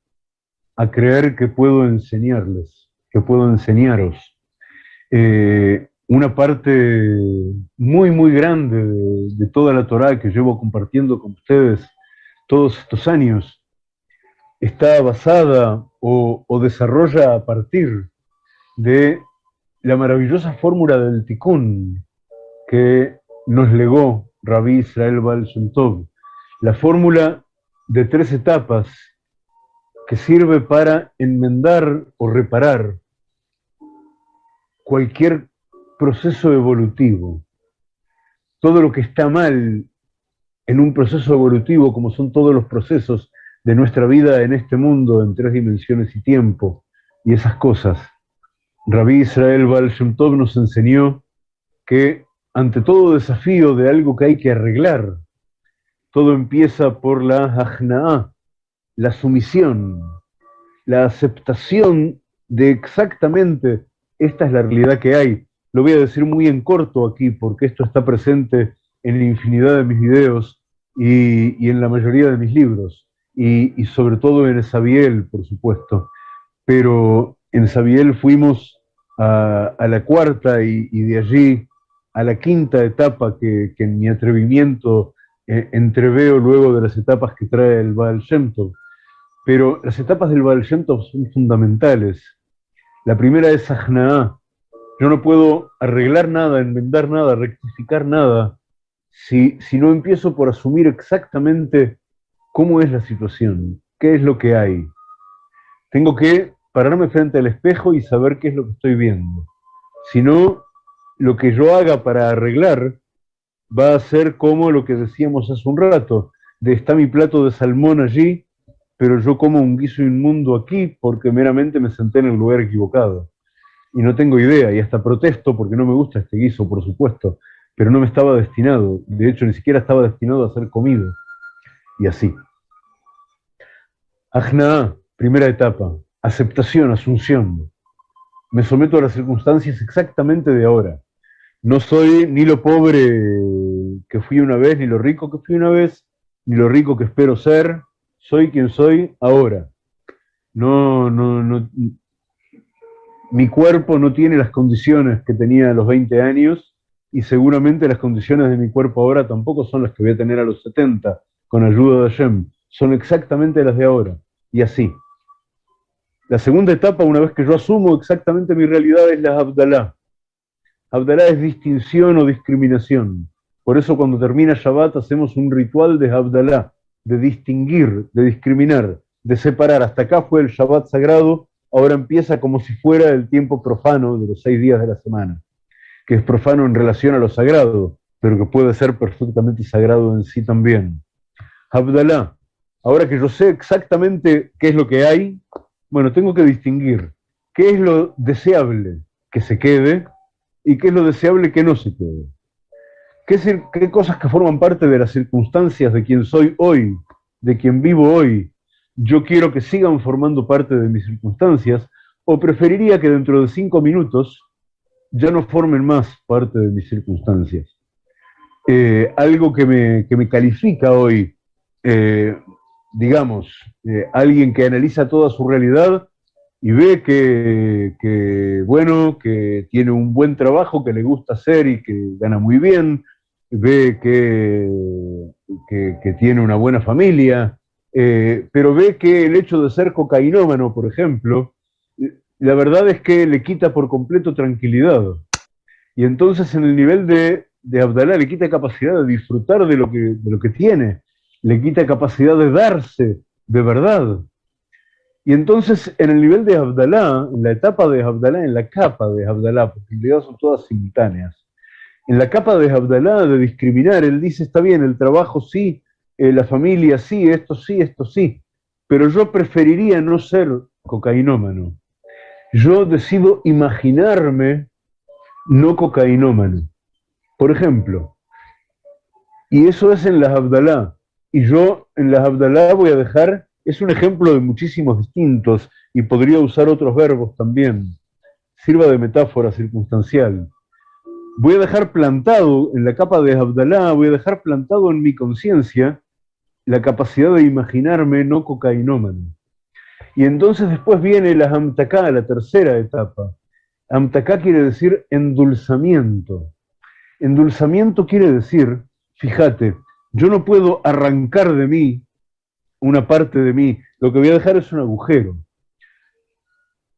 a creer que puedo enseñarles, que puedo enseñaros. Eh, una parte muy, muy grande de, toda la Torah que llevo compartiendo con ustedes todos estos años está basada o, desarrolla a partir de la maravillosa fórmula del tikkun que nos legó Rabbi Israel Baal la fórmula de tres etapas que sirve para enmendar o reparar cualquier proceso evolutivo. Todo lo que está mal en un proceso evolutivo, como son todos los procesos de nuestra vida en este mundo, en tres dimensiones y tiempo, y esas cosas. Rabí Israel Baal nos enseñó que ante todo desafío de algo que hay que arreglar, todo empieza por la ajna'a, la sumisión, la aceptación de exactamente esta es la realidad que hay. Lo voy a decir muy en corto aquí porque esto está presente en infinidad de mis videos y, en la mayoría de mis libros y, sobre todo en Esabiel, por supuesto. Pero en Esabiel fuimos a, la cuarta y, de allí a la quinta etapa que, en mi atrevimiento eh, entreveo luego de las etapas que trae el Baal Shem pero las etapas del Baal son fundamentales. La primera es Ajna'a. Yo no puedo arreglar nada, enmendar nada, rectificar nada, si, si no empiezo por asumir exactamente cómo es la situación, qué es lo que hay. Tengo que pararme frente al espejo y saber qué es lo que estoy viendo. Si no, lo que yo haga para arreglar va a ser como lo que decíamos hace un rato, de está mi plato de salmón allí, pero yo como un guiso inmundo aquí porque meramente me senté en el lugar equivocado. Y no tengo idea, y hasta protesto porque no me gusta este guiso, por supuesto, pero no me estaba destinado, de hecho ni siquiera estaba destinado a ser comido. Y así. Ajna, primera etapa, aceptación, asunción. Me someto a las circunstancias exactamente de ahora. No soy ni lo pobre que fui una vez, ni lo rico que fui una vez, ni lo rico que espero ser, soy quien soy ahora. No, no, no, mi cuerpo no tiene las condiciones que tenía a los 20 años y seguramente las condiciones de mi cuerpo ahora tampoco son las que voy a tener a los 70, con ayuda de Hashem, son exactamente las de ahora, y así. La segunda etapa, una vez que yo asumo exactamente mi realidad, es la Abdalá. Abdalá es distinción o discriminación. Por eso cuando termina Shabbat hacemos un ritual de Abdalá, de distinguir, de discriminar, de separar. Hasta acá fue el Shabbat sagrado, ahora empieza como si fuera el tiempo profano de los seis días de la semana, que es profano en relación a lo sagrado, pero que puede ser perfectamente sagrado en sí también. Abdalá, ahora que yo sé exactamente qué es lo que hay, bueno, tengo que distinguir qué es lo deseable que se quede y qué es lo deseable que no se quede. ¿Qué, qué cosas que forman parte de las circunstancias de quien soy hoy, de quien vivo hoy, yo quiero que sigan formando parte de mis circunstancias, o preferiría que dentro de cinco minutos ya no formen más parte de mis circunstancias. Eh, algo que me, que me, califica hoy eh, digamos, eh, alguien que analiza toda su realidad y ve que, bueno, que tiene un buen trabajo, que le gusta hacer y que gana muy bien, ve que, que, tiene una buena familia, eh, pero ve que el hecho de ser cocainómano, por ejemplo, la verdad es que le quita por completo tranquilidad. Y entonces en el nivel de, de Abdalá le quita capacidad de disfrutar de lo que, de lo que tiene le quita capacidad de darse de verdad. Y entonces, en el nivel de Abdalá, en la etapa de Abdalá, en la capa de Abdalá, porque en realidad son todas simultáneas, en la capa de Abdalá de discriminar, él dice, está bien, el trabajo sí, eh, la familia sí, esto sí, esto sí, pero yo preferiría no ser cocainómano. Yo decido imaginarme no cocainómano. Por ejemplo, y eso es en las Abdalá. Y yo en las Abdalá voy a dejar, es un ejemplo de muchísimos distintos, y podría usar otros verbos también, sirva de metáfora circunstancial. Voy a dejar plantado en la capa de Abdalá, voy a dejar plantado en mi conciencia la capacidad de imaginarme no cocainómano. Y entonces después viene la Amtaká, la tercera etapa. Amtaká quiere decir endulzamiento. Endulzamiento quiere decir, fíjate, yo no puedo arrancar de mí una parte de mí, lo que voy a dejar es un agujero.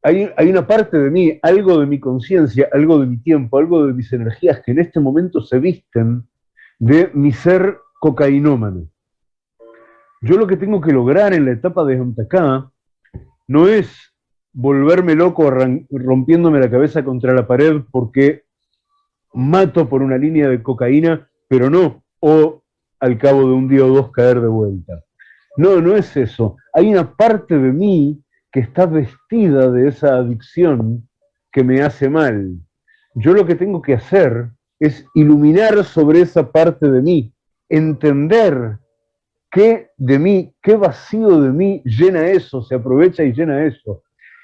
Hay, hay una parte de mí, algo de mi conciencia, algo de mi tiempo, algo de mis energías que en este momento se visten de mi ser cocainómano. Yo lo que tengo que lograr en la etapa de Antacá no es volverme loco rompiéndome la cabeza contra la pared porque mato por una línea de cocaína, pero no, o al cabo de un día o dos caer de vuelta. No, no es eso. Hay una parte de mí que está vestida de esa adicción que me hace mal. Yo lo que tengo que hacer es iluminar sobre esa parte de mí, entender qué de mí, qué vacío de mí llena eso, se aprovecha y llena eso,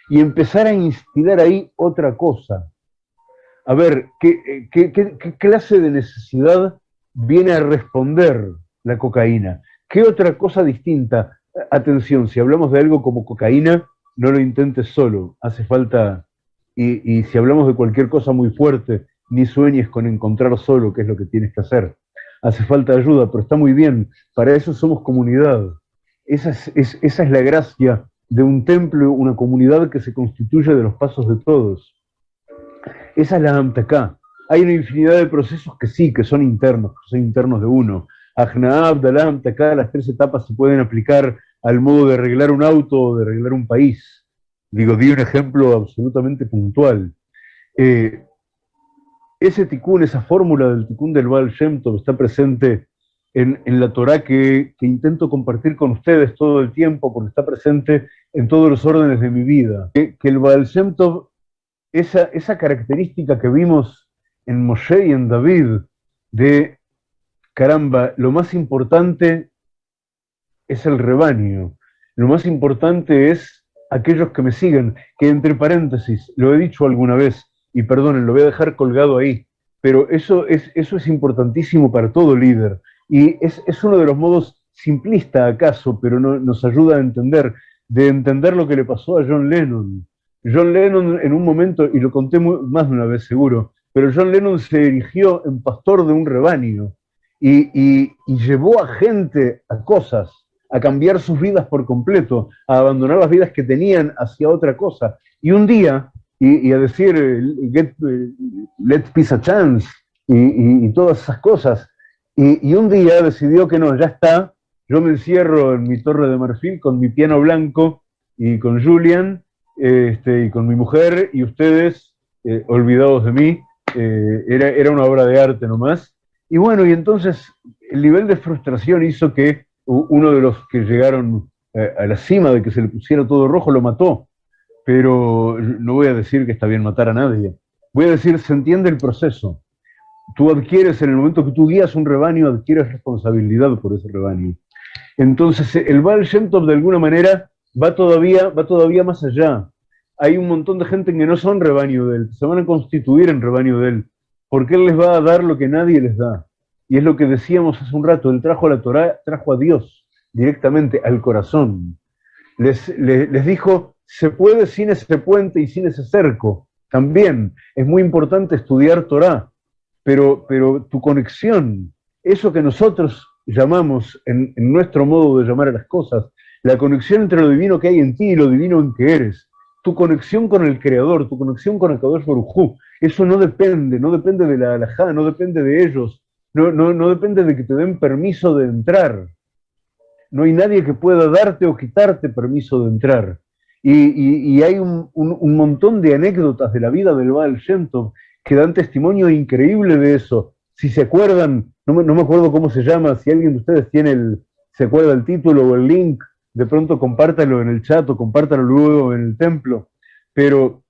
y empezar a instilar ahí otra cosa. A ver, ¿qué, qué, clase de necesidad viene a responder la cocaína. ¿Qué otra cosa distinta? Atención, si hablamos de algo como cocaína, no lo intentes solo, hace falta, y, si hablamos de cualquier cosa muy fuerte, ni sueñes con encontrar solo qué es lo que tienes que hacer. Hace falta ayuda, pero está muy bien, para eso somos comunidad. Esa es, la gracia de un templo, una comunidad que se constituye de los pasos de todos. Esa es la Amtaká. Hay una infinidad de procesos que sí, que son internos, que son internos de uno. Ajnaab, Dalam, Taká, las tres etapas se pueden aplicar al modo de arreglar un auto o de arreglar un país. Digo, di un ejemplo absolutamente puntual. Eh, ese tikkun, esa fórmula del tikkun del Baal Shem Tov está presente en, la Torah que, intento compartir con ustedes todo el tiempo, porque está presente en todos los órdenes de mi vida. Que, el Baal Shem esa, esa característica que vimos en Moshe y en David de, caramba, lo más importante es el rebaño, lo más importante es aquellos que me siguen, que entre paréntesis, lo he dicho alguna vez, y perdonen, lo voy a dejar colgado ahí, pero eso es, eso es importantísimo para todo líder, y es, uno de los modos simplista acaso, pero no, nos ayuda a entender, de entender lo que le pasó a John Lennon. John Lennon en un momento, y lo conté más de una vez seguro, pero John Lennon se erigió en pastor de un rebaño y, llevó a gente a cosas, a cambiar sus vidas por completo, a abandonar las vidas que tenían hacia otra cosa. Y un día, y, a decir, get, let peace a chance, y, todas esas cosas, y, un día decidió que no, ya está, yo me encierro en mi torre de marfil con mi piano blanco y con Julian este, y con mi mujer y ustedes eh, olvidados de mí, eh, era, era una obra de arte nomás. Y bueno, y entonces el nivel de frustración hizo que uno de los que llegaron eh, a la cima de que se le pusiera todo rojo lo mató. Pero no voy a decir que está bien matar a nadie. Voy a decir, se entiende el proceso. Tú adquieres, en el momento que tú guías un rebaño, adquieres responsabilidad por ese rebaño. Entonces, el Baal Shem de alguna manera va todavía, va todavía más allá. Hay un montón de gente que no son rebaño de él, se van a constituir en rebaño de él, porque él les va a dar lo que nadie les da. Y es lo que decíamos hace un rato, él trajo a la Torah, trajo a Dios directamente al corazón. Les, les, dijo, se puede sin ese puente y sin ese cerco. También es muy importante estudiar Torah, pero, pero tu conexión, eso que nosotros llamamos en, nuestro modo de llamar a las cosas, la conexión entre lo divino que hay en ti y lo divino en que eres, tu conexión con el Creador, tu conexión con el Kadosh Baruj eso no depende, no depende de la alajá, no depende de ellos, no, no, no, depende de que te den permiso de entrar. No hay nadie que pueda darte o quitarte permiso de entrar. Y, hay un, montón de anécdotas de la vida del Baal Shem que dan testimonio increíble de eso. Si se acuerdan, no me, acuerdo cómo se llama, si alguien de ustedes tiene el, se acuerda el título o el link, de pronto compártalo en el chat o compártalo luego en el templo. Pero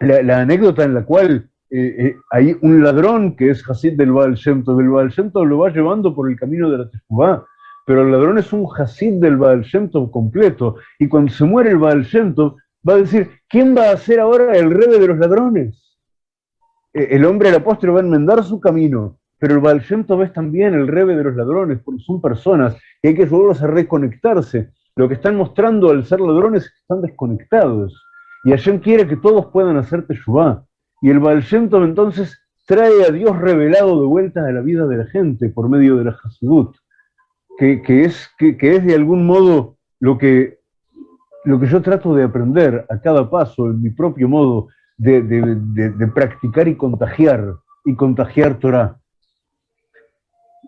la, anécdota en la cual eh, eh, hay un ladrón que es Hasid del Baal Shem Tov, el Baal Shem lo va llevando por el camino de la Teshuvah, pero el ladrón es un Hasid del Baal completo, y cuando se muere el Baal va a decir, ¿quién va a ser ahora el rebe de los ladrones? Eh, el hombre, el apóstol, va a enmendar su camino, pero el Baal Shem es también el rebe de los ladrones, porque son personas y hay que ayudarlos a reconectarse. Lo que están mostrando al ser ladrones es que están desconectados. Y Hashem quiere que todos puedan hacer Teshuvah. Y el Baal entonces trae a Dios revelado de vuelta a la vida de la gente por medio de la Hasidut, que, es, que, es de algún modo lo que, lo que yo trato de aprender a cada paso, en mi propio modo de, de practicar y contagiar, y contagiar Torah.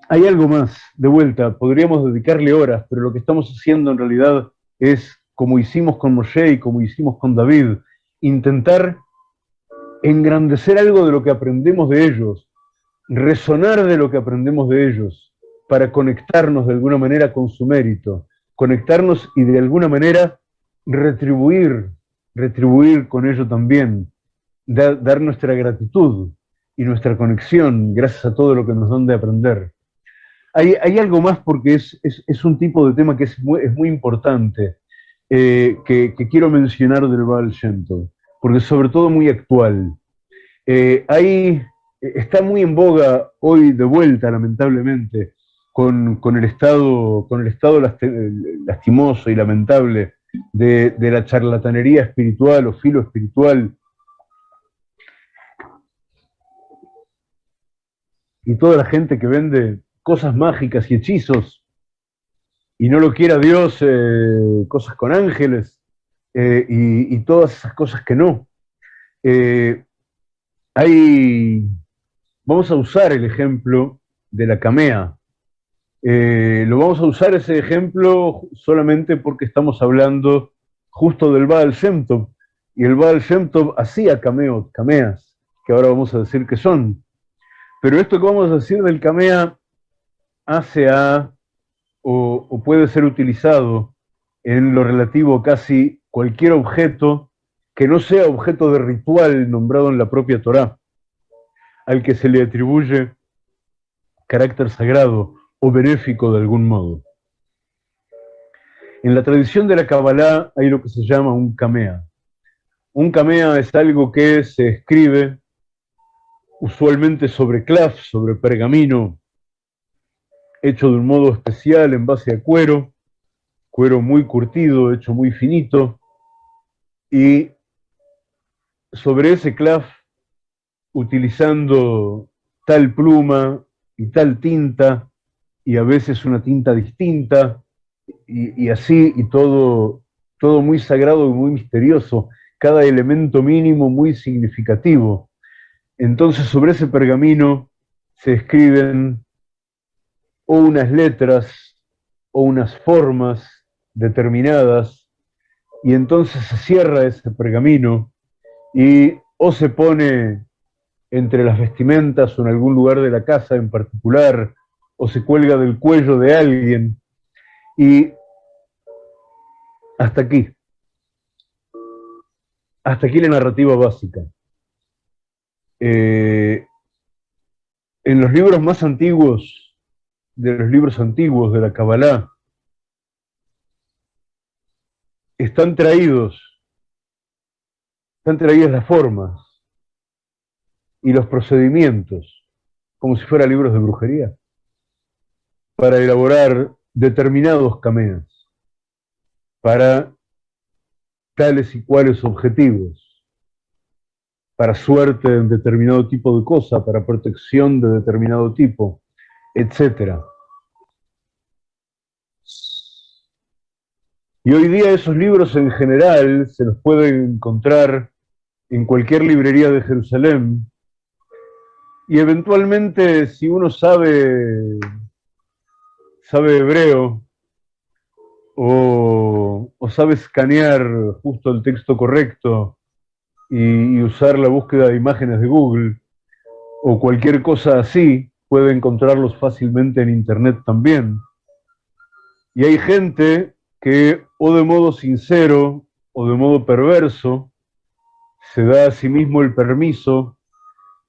Hay algo más, de vuelta, podríamos dedicarle horas, pero lo que estamos haciendo en realidad es, como hicimos con Moshe y como hicimos con David, intentar engrandecer algo de lo que aprendemos de ellos, resonar de lo que aprendemos de ellos, para conectarnos de alguna manera con su mérito, conectarnos y de alguna manera retribuir, retribuir con ello también, dar, nuestra gratitud y nuestra conexión gracias a todo lo que nos dan de aprender. Hay, algo más porque es, un tipo de tema que es muy, es importante, eh, que, quiero mencionar del Baal Shem porque sobre todo muy actual. Eh, está muy en boga hoy de vuelta, lamentablemente, con, el, estado, con el estado lastimoso y lamentable de, la charlatanería espiritual o filo espiritual y toda la gente que vende cosas mágicas y hechizos, y no lo quiera Dios, eh, cosas con ángeles, eh, y, todas esas cosas que no. Eh, hay, vamos a usar el ejemplo de la camea. Lo vamos a usar ese ejemplo solamente porque estamos hablando justo del Baal Shem y el Baal Shem hacía cameos, cameas, que ahora vamos a decir que son. Pero esto que vamos a decir del camea hace a o, puede ser utilizado en lo relativo a casi cualquier objeto que no sea objeto de ritual nombrado en la propia Torá, al que se le atribuye carácter sagrado o benéfico de algún modo. En la tradición de la Kabbalah hay lo que se llama un kamea. Un kamea es algo que se escribe usualmente sobre claf, sobre pergamino, hecho de un modo especial en base a cuero, cuero muy curtido, hecho muy finito, y sobre ese clav utilizando tal pluma y tal tinta, y a veces una tinta distinta, y, así, y todo, todo muy sagrado y muy misterioso, cada elemento mínimo muy significativo. Entonces sobre ese pergamino se escriben o unas letras o unas formas determinadas, y entonces se cierra ese pergamino y o se pone entre las vestimentas o en algún lugar de la casa en particular, o se cuelga del cuello de alguien, y hasta aquí. Hasta aquí la narrativa básica. Eh, en los libros más antiguos, de los libros antiguos de la Kabbalah, están traídos, están traídas las formas y los procedimientos, como si fueran libros de brujería, para elaborar determinados cameas, para tales y cuales objetivos, para suerte en determinado tipo de cosa, para protección de determinado tipo, etc. Y hoy día esos libros en general se los pueden encontrar en cualquier librería de Jerusalén, y eventualmente si uno sabe, sabe hebreo, o, sabe escanear justo el texto correcto y, usar la búsqueda de imágenes de Google o cualquier cosa así, puede encontrarlos fácilmente en internet también. Y hay gente que o de modo sincero o de modo perverso se da a sí mismo el permiso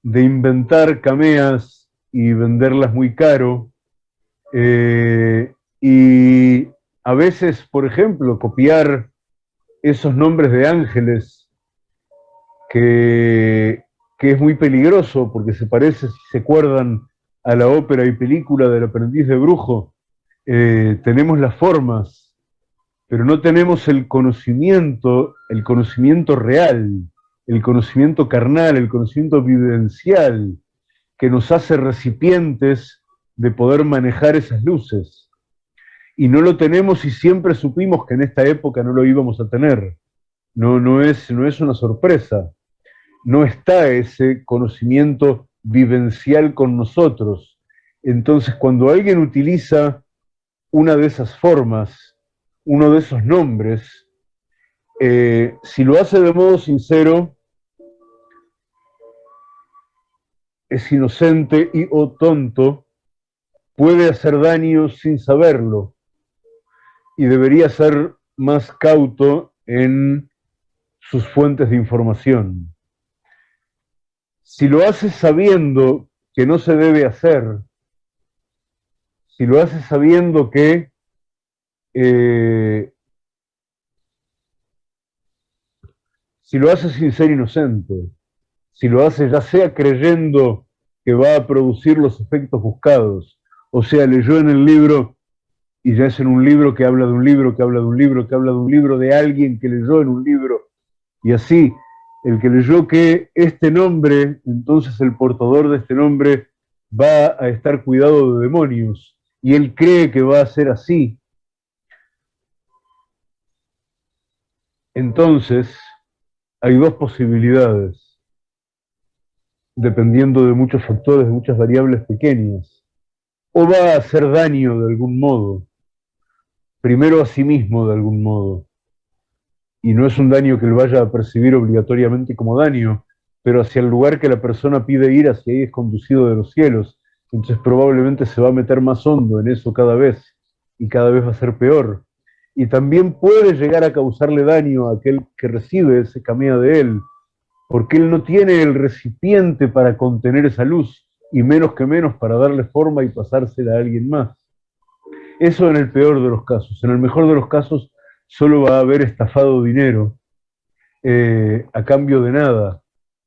de inventar cameas y venderlas muy caro eh, y a veces, por ejemplo, copiar esos nombres de ángeles que, es muy peligroso porque se parece, si se acuerdan, a la ópera y película del aprendiz de brujo. Eh, tenemos las formas, pero no tenemos el conocimiento, el conocimiento real, el conocimiento carnal, el conocimiento vivencial, que nos hace recipientes de poder manejar esas luces y no lo tenemos y siempre supimos que en esta época no lo íbamos a tener. No, no, es, no es una sorpresa. No está ese conocimiento vivencial con nosotros. Entonces, cuando alguien utiliza una de esas formas, uno de esos nombres, eh, si lo hace de modo sincero, es inocente y o tonto, puede hacer daño sin saberlo, y debería ser más cauto en sus fuentes de información. Si lo hace sabiendo que no se debe hacer, si lo hace sabiendo que eh, si lo hace sin ser inocente, si lo hace ya sea creyendo que va a producir los efectos buscados, o sea, leyó en el libro y ya es en un libro que habla de un libro, que habla de un libro, que habla de un libro de alguien que leyó en un libro. Y así, el que leyó que este nombre, entonces el portador de este nombre va a estar cuidado de demonios. Y él cree que va a ser así. Entonces, hay dos posibilidades, dependiendo de muchos factores, de muchas variables pequeñas. O va a hacer daño de algún modo, primero a sí mismo de algún modo. Y no es un daño que él vaya a percibir obligatoriamente como daño, pero hacia el lugar que la persona pide ir, hacia ahí es conducido de los cielos. Entonces probablemente se va a meter más hondo en eso cada vez y cada vez va a ser peor. Y también puede llegar a causarle daño a aquel que recibe ese camino de él, porque él no tiene el recipiente para contener esa luz, y menos que menos para darle forma y pasársela a alguien más. Eso en el peor de los casos. En el mejor de los casos solo va a haber estafado dinero eh, a cambio de nada,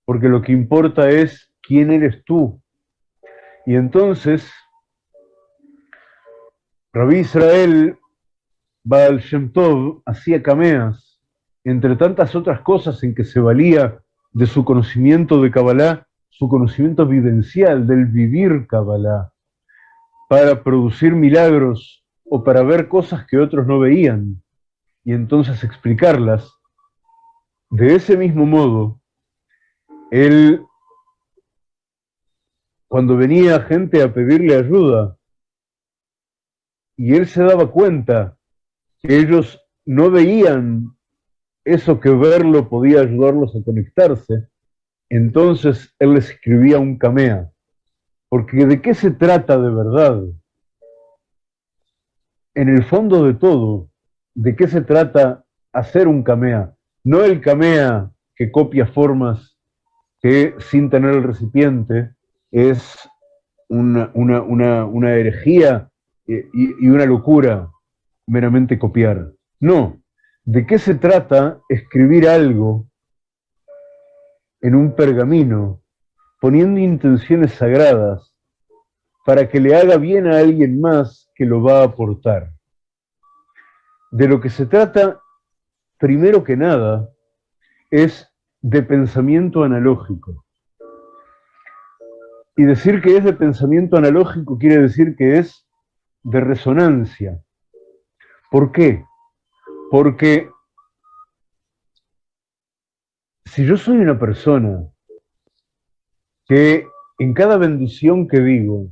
porque lo que importa es quién eres tú. Y entonces, Rabí Israel Baal Shem Tov hacía cameas, entre tantas otras cosas en que se valía de su conocimiento de Kabbalah, su conocimiento vivencial del vivir Kabbalah para producir milagros o para ver cosas que otros no veían y entonces explicarlas. De ese mismo modo, él, cuando venía gente a pedirle ayuda, y él se daba cuenta que ellos no veían eso que verlo podía ayudarlos a conectarse, entonces él escribía un camea. Porque ¿de qué se trata de verdad? En el fondo de todo, ¿de qué se trata hacer un camea? No el camea que copia formas que sin tener el recipiente es una, una, herejía y una locura meramente copiar. No, ¿de qué se trata escribir algo en un pergamino, poniendo intenciones sagradas para que le haga bien a alguien más que lo va a aportar. De lo que se trata, primero que nada, es de pensamiento analógico. Y decir que es de pensamiento analógico quiere decir que es de resonancia. ¿Por qué? Porque si yo soy una persona que en cada bendición que digo,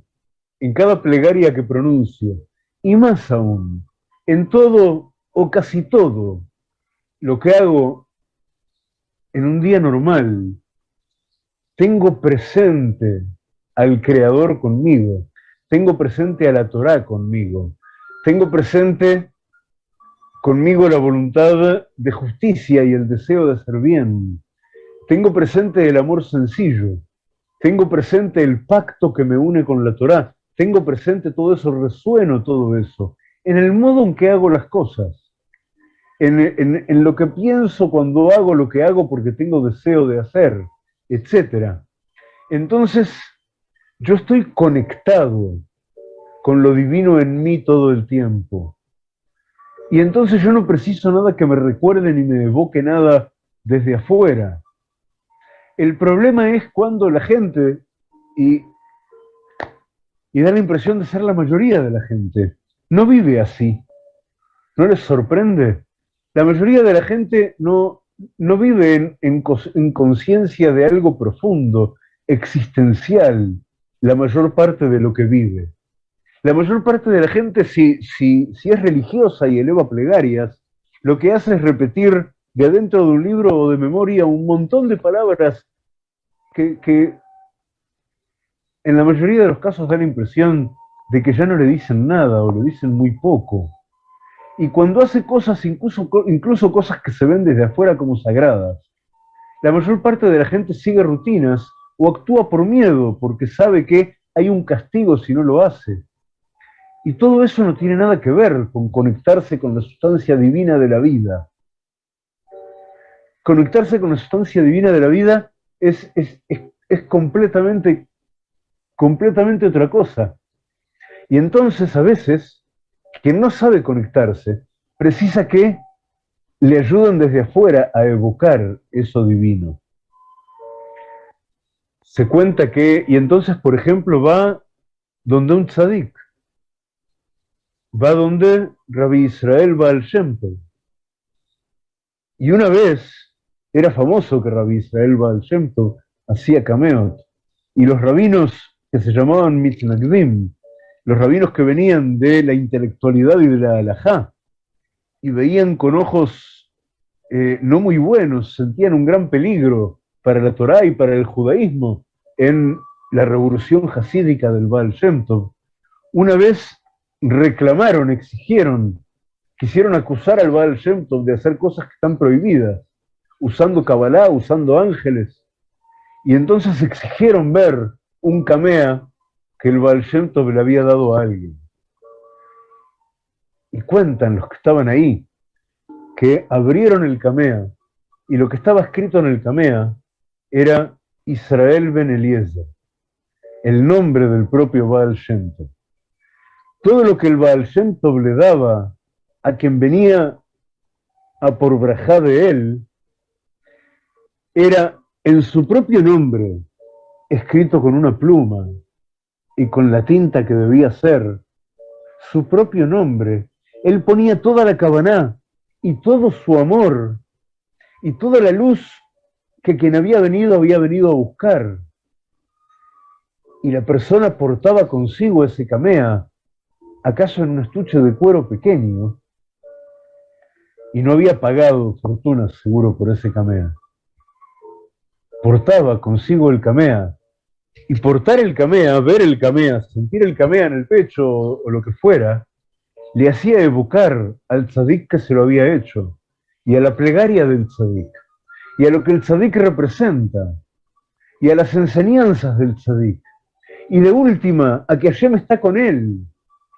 en cada plegaria que pronuncio, y más aún, en todo o casi todo lo que hago en un día normal, tengo presente al Creador conmigo, tengo presente a la Torá conmigo, tengo presente conmigo la voluntad de justicia y el deseo de hacer bien, tengo presente el amor sencillo, tengo presente el pacto que me une con la Torá, tengo presente todo eso, resueno todo eso, en el modo en que hago las cosas, en, en lo que pienso cuando hago lo que hago porque tengo deseo de hacer, etc. Entonces, yo estoy conectado con lo divino en mí todo el tiempo. Y entonces yo no preciso nada que me recuerde ni me evoque nada desde afuera. El problema es cuando la gente, y, y da la impresión de ser la mayoría de la gente, no vive así. ¿No les sorprende? La mayoría de la gente no, no vive en, en conciencia de algo profundo, existencial, la mayor parte de lo que vive. La mayor parte de la gente, si, si, si es religiosa y eleva plegarias, lo que hace es repetir de adentro de un libro o de memoria un montón de palabras que, en la mayoría de los casos da la impresión de que ya no le dicen nada o le dicen muy poco. Y cuando hace cosas, incluso, incluso cosas que se ven desde afuera como sagradas, la mayor parte de la gente sigue rutinas o actúa por miedo porque sabe que hay un castigo si no lo hace. Y todo eso no tiene nada que ver con conectarse con la sustancia divina de la vida. Conectarse con la sustancia divina de la vida es, es, completamente, completamente otra cosa. Y entonces a veces, quien no sabe conectarse, precisa que le ayuden desde afuera a evocar eso divino. Se cuenta que, y entonces, por ejemplo, va donde un tzadik, va donde Rabbi Israel Baal Shem Y una vez era famoso que Rabbi Israel Baal Shem hacía cameos. Y los rabinos que se llamaban Mitnagdim, los rabinos que venían de la intelectualidad y de la halajá, y veían con ojos eh, no muy buenos, sentían un gran peligro para la Torá y para el judaísmo en la revolución hasídica del Baal Shem Una vez reclamaron, exigieron, quisieron acusar al Baal Shem de hacer cosas que están prohibidas usando Kabbalah, usando ángeles. Y entonces exigieron ver un camea que el Baal Shem le había dado a alguien. Y cuentan los que estaban ahí que abrieron el camea y lo que estaba escrito en el camea era Israel Ben Eliezer, el nombre del propio Baal Shem Todo lo que el Baal Shem le daba a quien venía a por brajá de él, era en su propio nombre, escrito con una pluma y con la tinta que debía ser, su propio nombre. Él ponía toda la cabana y todo su amor y toda la luz que quien había venido había venido a buscar. Y la persona portaba consigo ese camea, acaso en un estuche de cuero pequeño, y no había pagado fortuna seguro por ese camea. Portaba consigo el camea, y portar el camea, ver el camea, sentir el camea en el pecho o, lo que fuera, le hacía evocar al tzadik que se lo había hecho, y a la plegaria del tzadik, y a lo que el tzadik representa, y a las enseñanzas del tzadik, y de última, a que Hashem está con él,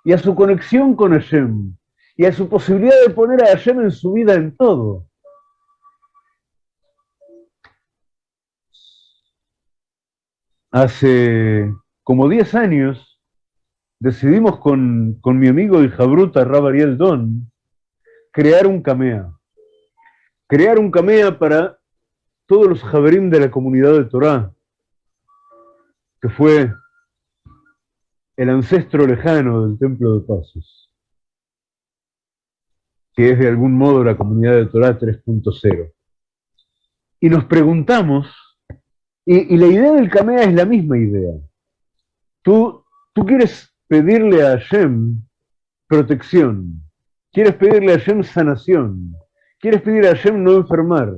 y a su conexión con Hashem, y a su posibilidad de poner a Hashem en su vida en todo. Hace como 10 años decidimos con, mi amigo y jabruta Rab Ariel Don crear un camea. Crear un camea para todos los javerim de la comunidad de Torah, que fue el ancestro lejano del Templo de Pasos que es de algún modo la comunidad de Torah 3.0. Y nos preguntamos, y, la idea del Kamea es la misma idea. Tú, quieres pedirle a Hashem protección, quieres pedirle a Hashem sanación, quieres pedir a Hashem no enfermar,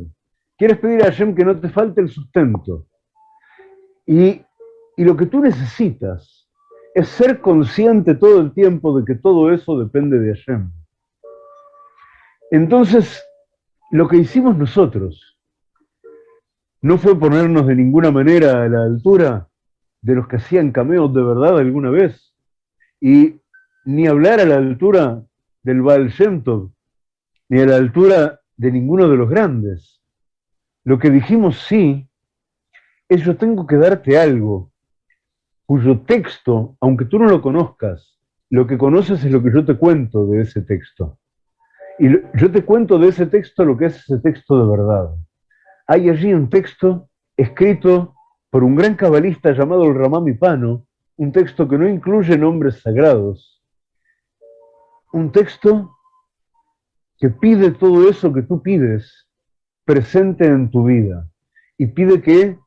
quieres pedir a Hashem que no te falte el sustento. Y, y lo que tú necesitas es ser consciente todo el tiempo de que todo eso depende de Hashem. Entonces, lo que hicimos nosotros no fue ponernos de ninguna manera a la altura de los que hacían cameos de verdad alguna vez, y ni hablar a la altura del Baal Shem ni a la altura de ninguno de los grandes. Lo que dijimos sí, es yo tengo que darte algo, cuyo texto, aunque tú no lo conozcas, lo que conoces es lo que yo te cuento de ese texto. Y yo te cuento de ese texto lo que es ese texto de verdad. Hay allí un texto escrito por un gran cabalista llamado el Ramami Pano, un texto que no incluye nombres sagrados, un texto que pide todo eso que tú pides presente en tu vida y pide que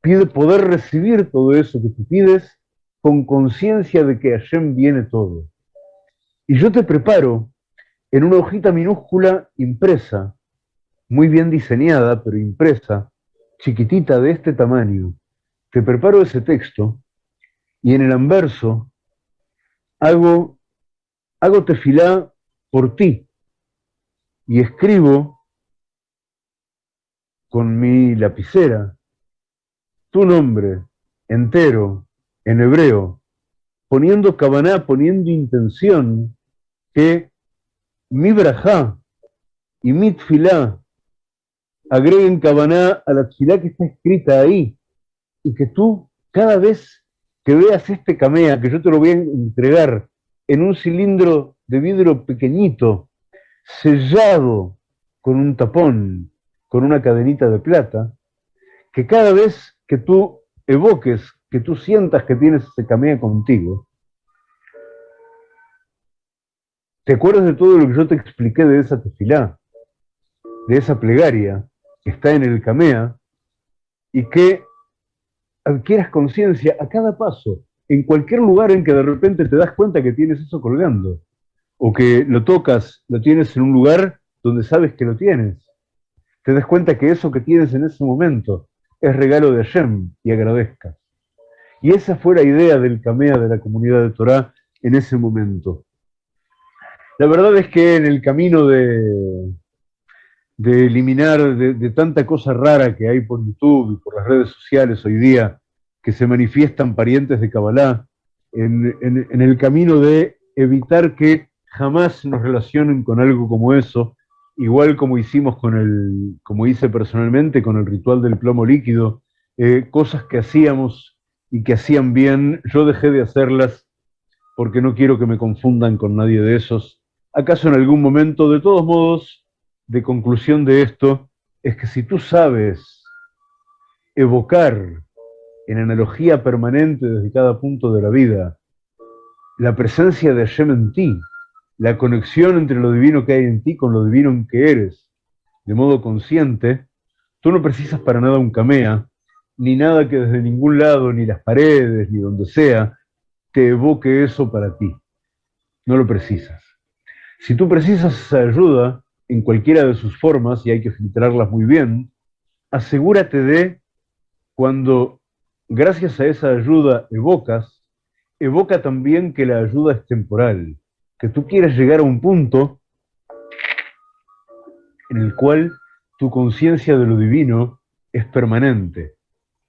pide poder recibir todo eso que tú pides con conciencia de que Hashem viene todo. Y yo te preparo en una hojita minúscula impresa, muy bien diseñada, pero impresa, chiquitita de este tamaño. Te preparo ese texto y en el anverso hago, hago tefilá por ti y escribo con mi lapicera tu nombre entero en hebreo poniendo cabaná, poniendo intención, que mi brajá y mi tfilá agreguen cabaná a la tfilá que está escrita ahí, y que tú, cada vez que veas este camea, que yo te lo voy a entregar en un cilindro de vidrio pequeñito, sellado con un tapón, con una cadenita de plata, que cada vez que tú evoques que tú sientas que tienes ese camea contigo, te acuerdas de todo lo que yo te expliqué de esa tefilá, de esa plegaria está en el camea, y que adquieras conciencia a cada paso, en cualquier lugar en que de repente te das cuenta que tienes eso colgando, o que lo tocas, lo tienes en un lugar donde sabes que lo tienes. Te das cuenta que eso que tienes en ese momento es regalo de Hashem y agradezcas. Y esa fue la idea del Camea de la comunidad de Torah en ese momento. La verdad es que en el camino de, de eliminar de, tanta cosa rara que hay por YouTube y por las redes sociales hoy día, que se manifiestan parientes de Kabbalah, en, el camino de evitar que jamás nos relacionen con algo como eso, igual como hicimos con el, como hice personalmente con el ritual del plomo líquido, eh, cosas que hacíamos y que hacían bien, yo dejé de hacerlas porque no quiero que me confundan con nadie de esos. ¿Acaso en algún momento, de todos modos, de conclusión de esto, es que si tú sabes evocar en analogía permanente desde cada punto de la vida la presencia de Hashem en ti, la conexión entre lo divino que hay en ti con lo divino que eres, de modo consciente, tú no precisas para nada un camea, ni nada que desde ningún lado, ni las paredes, ni donde sea, te evoque eso para ti. No lo precisas. Si tú precisas esa ayuda, en cualquiera de sus formas, y hay que filtrarlas muy bien, asegúrate de, cuando gracias a esa ayuda evocas, evoca también que la ayuda es temporal, que tú quieres llegar a un punto en el cual tu conciencia de lo divino es permanente,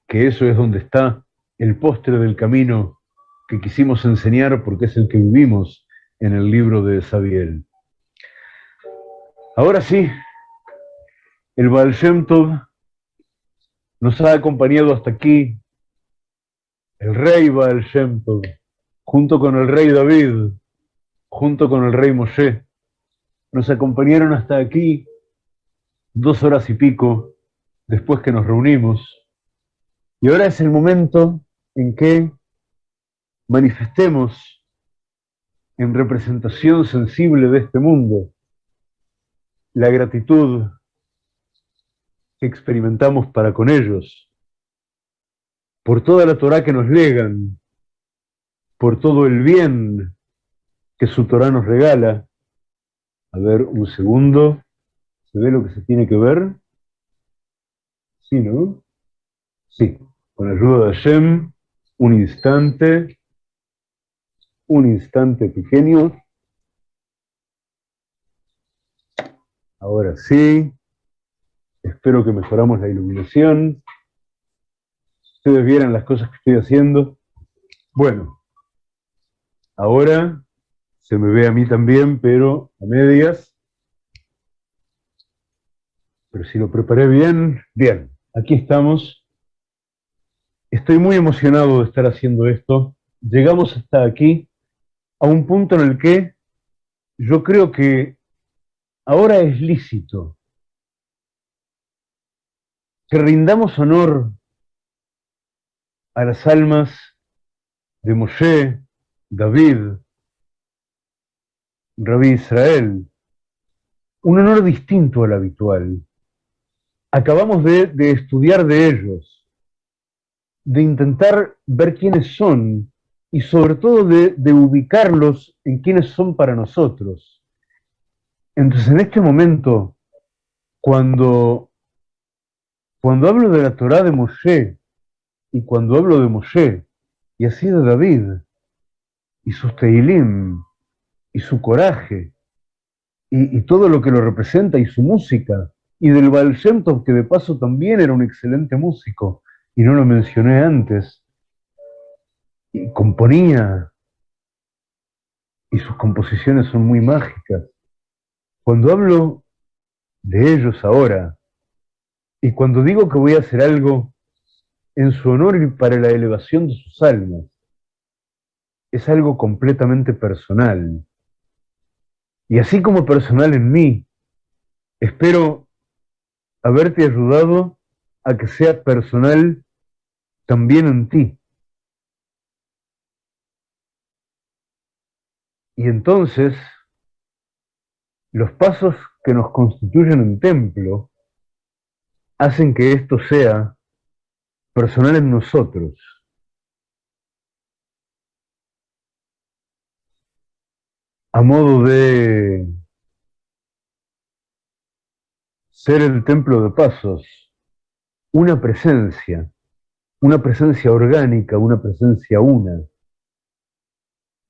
que eso es donde está el postre del camino que quisimos enseñar porque es el que vivimos en el libro de Sabiel. Ahora sí, el Baal nos ha acompañado hasta aquí, el rey Baal Shem Tov, junto con el rey David, junto con el rey Moshe, nos acompañaron hasta aquí dos horas y pico después que nos reunimos. Y ahora es el momento en que manifestemos en representación sensible de este mundo la gratitud que experimentamos para con ellos, por toda la Torah que nos legan, por todo el bien que su Torah nos regala. A ver, un segundo. ¿Se ve lo que se tiene que ver? Sí, ¿no? Sí. Con ayuda de Hashem, un instante, un instante pequeño. Ahora sí, espero que mejoramos la iluminación. Ustedes vieran las cosas que estoy haciendo. Bueno, ahora se me ve a mí también, pero a medias. Pero si lo preparé bien, bien, aquí estamos. Estoy muy emocionado de estar haciendo esto. Llegamos hasta aquí, a un punto en el que yo creo que ahora es lícito que rindamos honor a las almas de Moshe, David, Rabí Israel, un honor distinto al habitual. Acabamos de, estudiar de ellos, de intentar ver quiénes son y sobre todo de, de ubicarlos en quiénes son para nosotros. Entonces, en este momento, cuando, cuando hablo de la Torah de Moshe, y cuando hablo de Moshe, y así de David, y sus Teilim, y su coraje, y, todo lo que lo representa, y su música, y del Baal que de paso también era un excelente músico, y no lo mencioné antes, y componía, y sus composiciones son muy mágicas. Cuando hablo de ellos ahora, y cuando digo que voy a hacer algo en su honor y para la elevación de sus almas, es algo completamente personal. Y así como personal en mí, espero haberte ayudado a que sea personal también en ti. Y entonces los pasos que nos constituyen un templo hacen que esto sea personal en nosotros. A modo de ser el templo de pasos, una presencia, una presencia orgánica, una presencia una,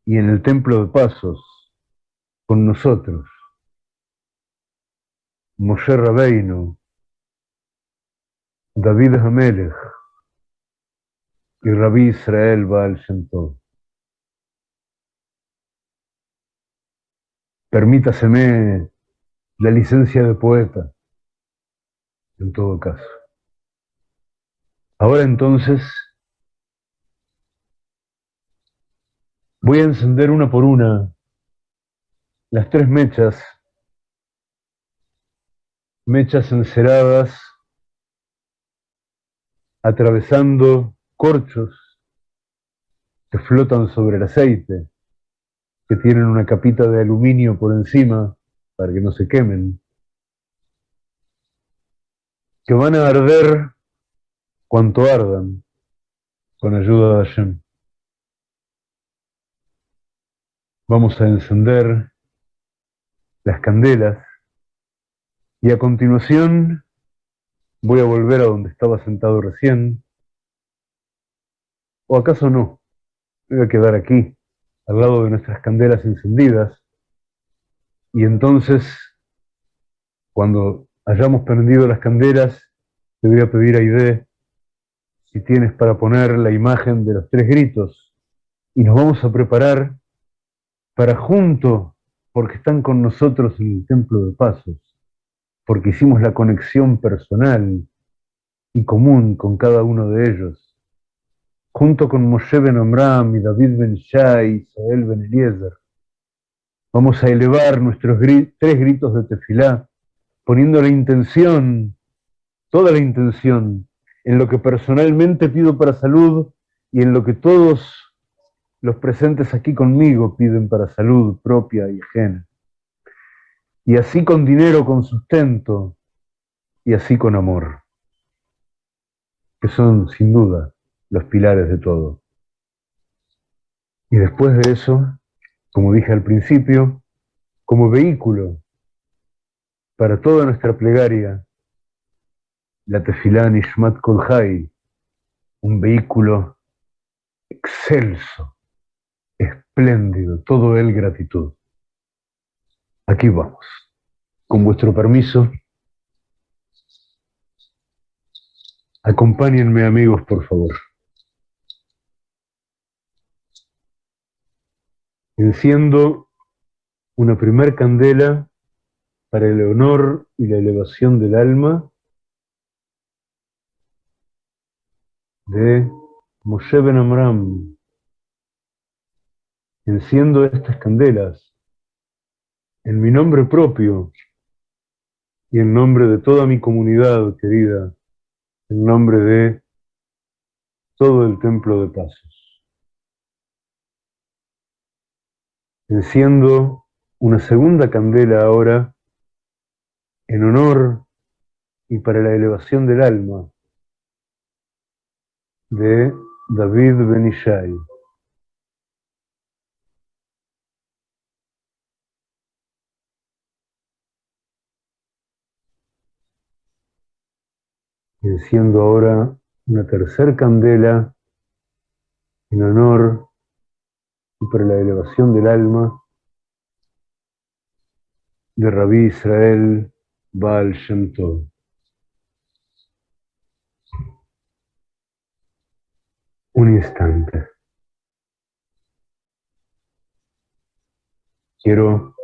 y en el templo de pasos, con nosotros. Moshe Rabbeinu, David Hamelech y Rabbi Israel Baal Shem Permítaseme la licencia de poeta, en todo caso. Ahora entonces voy a encender una por una las tres mechas mechas enceradas atravesando corchos que flotan sobre el aceite, que tienen una capita de aluminio por encima para que no se quemen, que van a arder cuanto ardan con ayuda de Hashem. Vamos a encender las candelas y a continuación voy a volver a donde estaba sentado recién. ¿O acaso no? Voy a quedar aquí, al lado de nuestras candelas encendidas. Y entonces, cuando hayamos prendido las candelas, te voy a pedir a Ide si tienes para poner la imagen de los tres gritos. Y nos vamos a preparar para junto, porque están con nosotros en el Templo de Pasos, porque hicimos la conexión personal y común con cada uno de ellos, junto con Moshe Ben Amram y David Ben Shai y Isabel Ben Eliezer. Vamos a elevar nuestros tres gritos de tefilá, poniendo la intención, toda la intención, en lo que personalmente pido para salud y en lo que todos los presentes aquí conmigo piden para salud propia y ajena. Y así con dinero, con sustento, y así con amor, que son sin duda los pilares de todo. Y después de eso, como dije al principio, como vehículo para toda nuestra plegaria, la tefilá Nishmat Kolhai, un vehículo excelso espléndido, todo él gratitud. Aquí vamos. Con vuestro permiso, acompáñenme amigos, por favor. Enciendo una primer candela para el honor y la elevación del alma de Moshe Ben Amram, enciendo estas candelas en mi nombre propio y en nombre de toda mi comunidad querida, en nombre de todo el templo de pasos. Enciendo una segunda candela ahora en honor y para la elevación del alma de David Benishai. Enciendo ahora una tercera candela en honor y para la elevación del alma de Rabí Israel Baal Shem Tov. Un instante. Quiero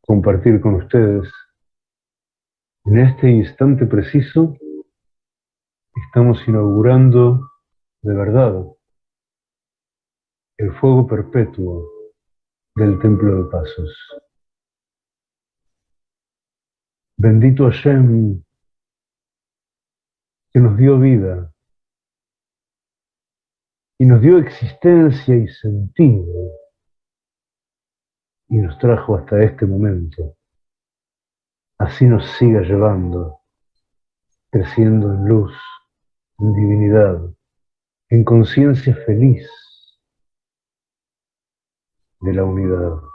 compartir con ustedes en este instante preciso estamos inaugurando de verdad el fuego perpetuo del Templo de Pasos. Bendito Hashem que nos dio vida y nos dio existencia y sentido y nos trajo hasta este momento. Así nos siga llevando, creciendo en luz en divinidad, en conciencia feliz de la unidad.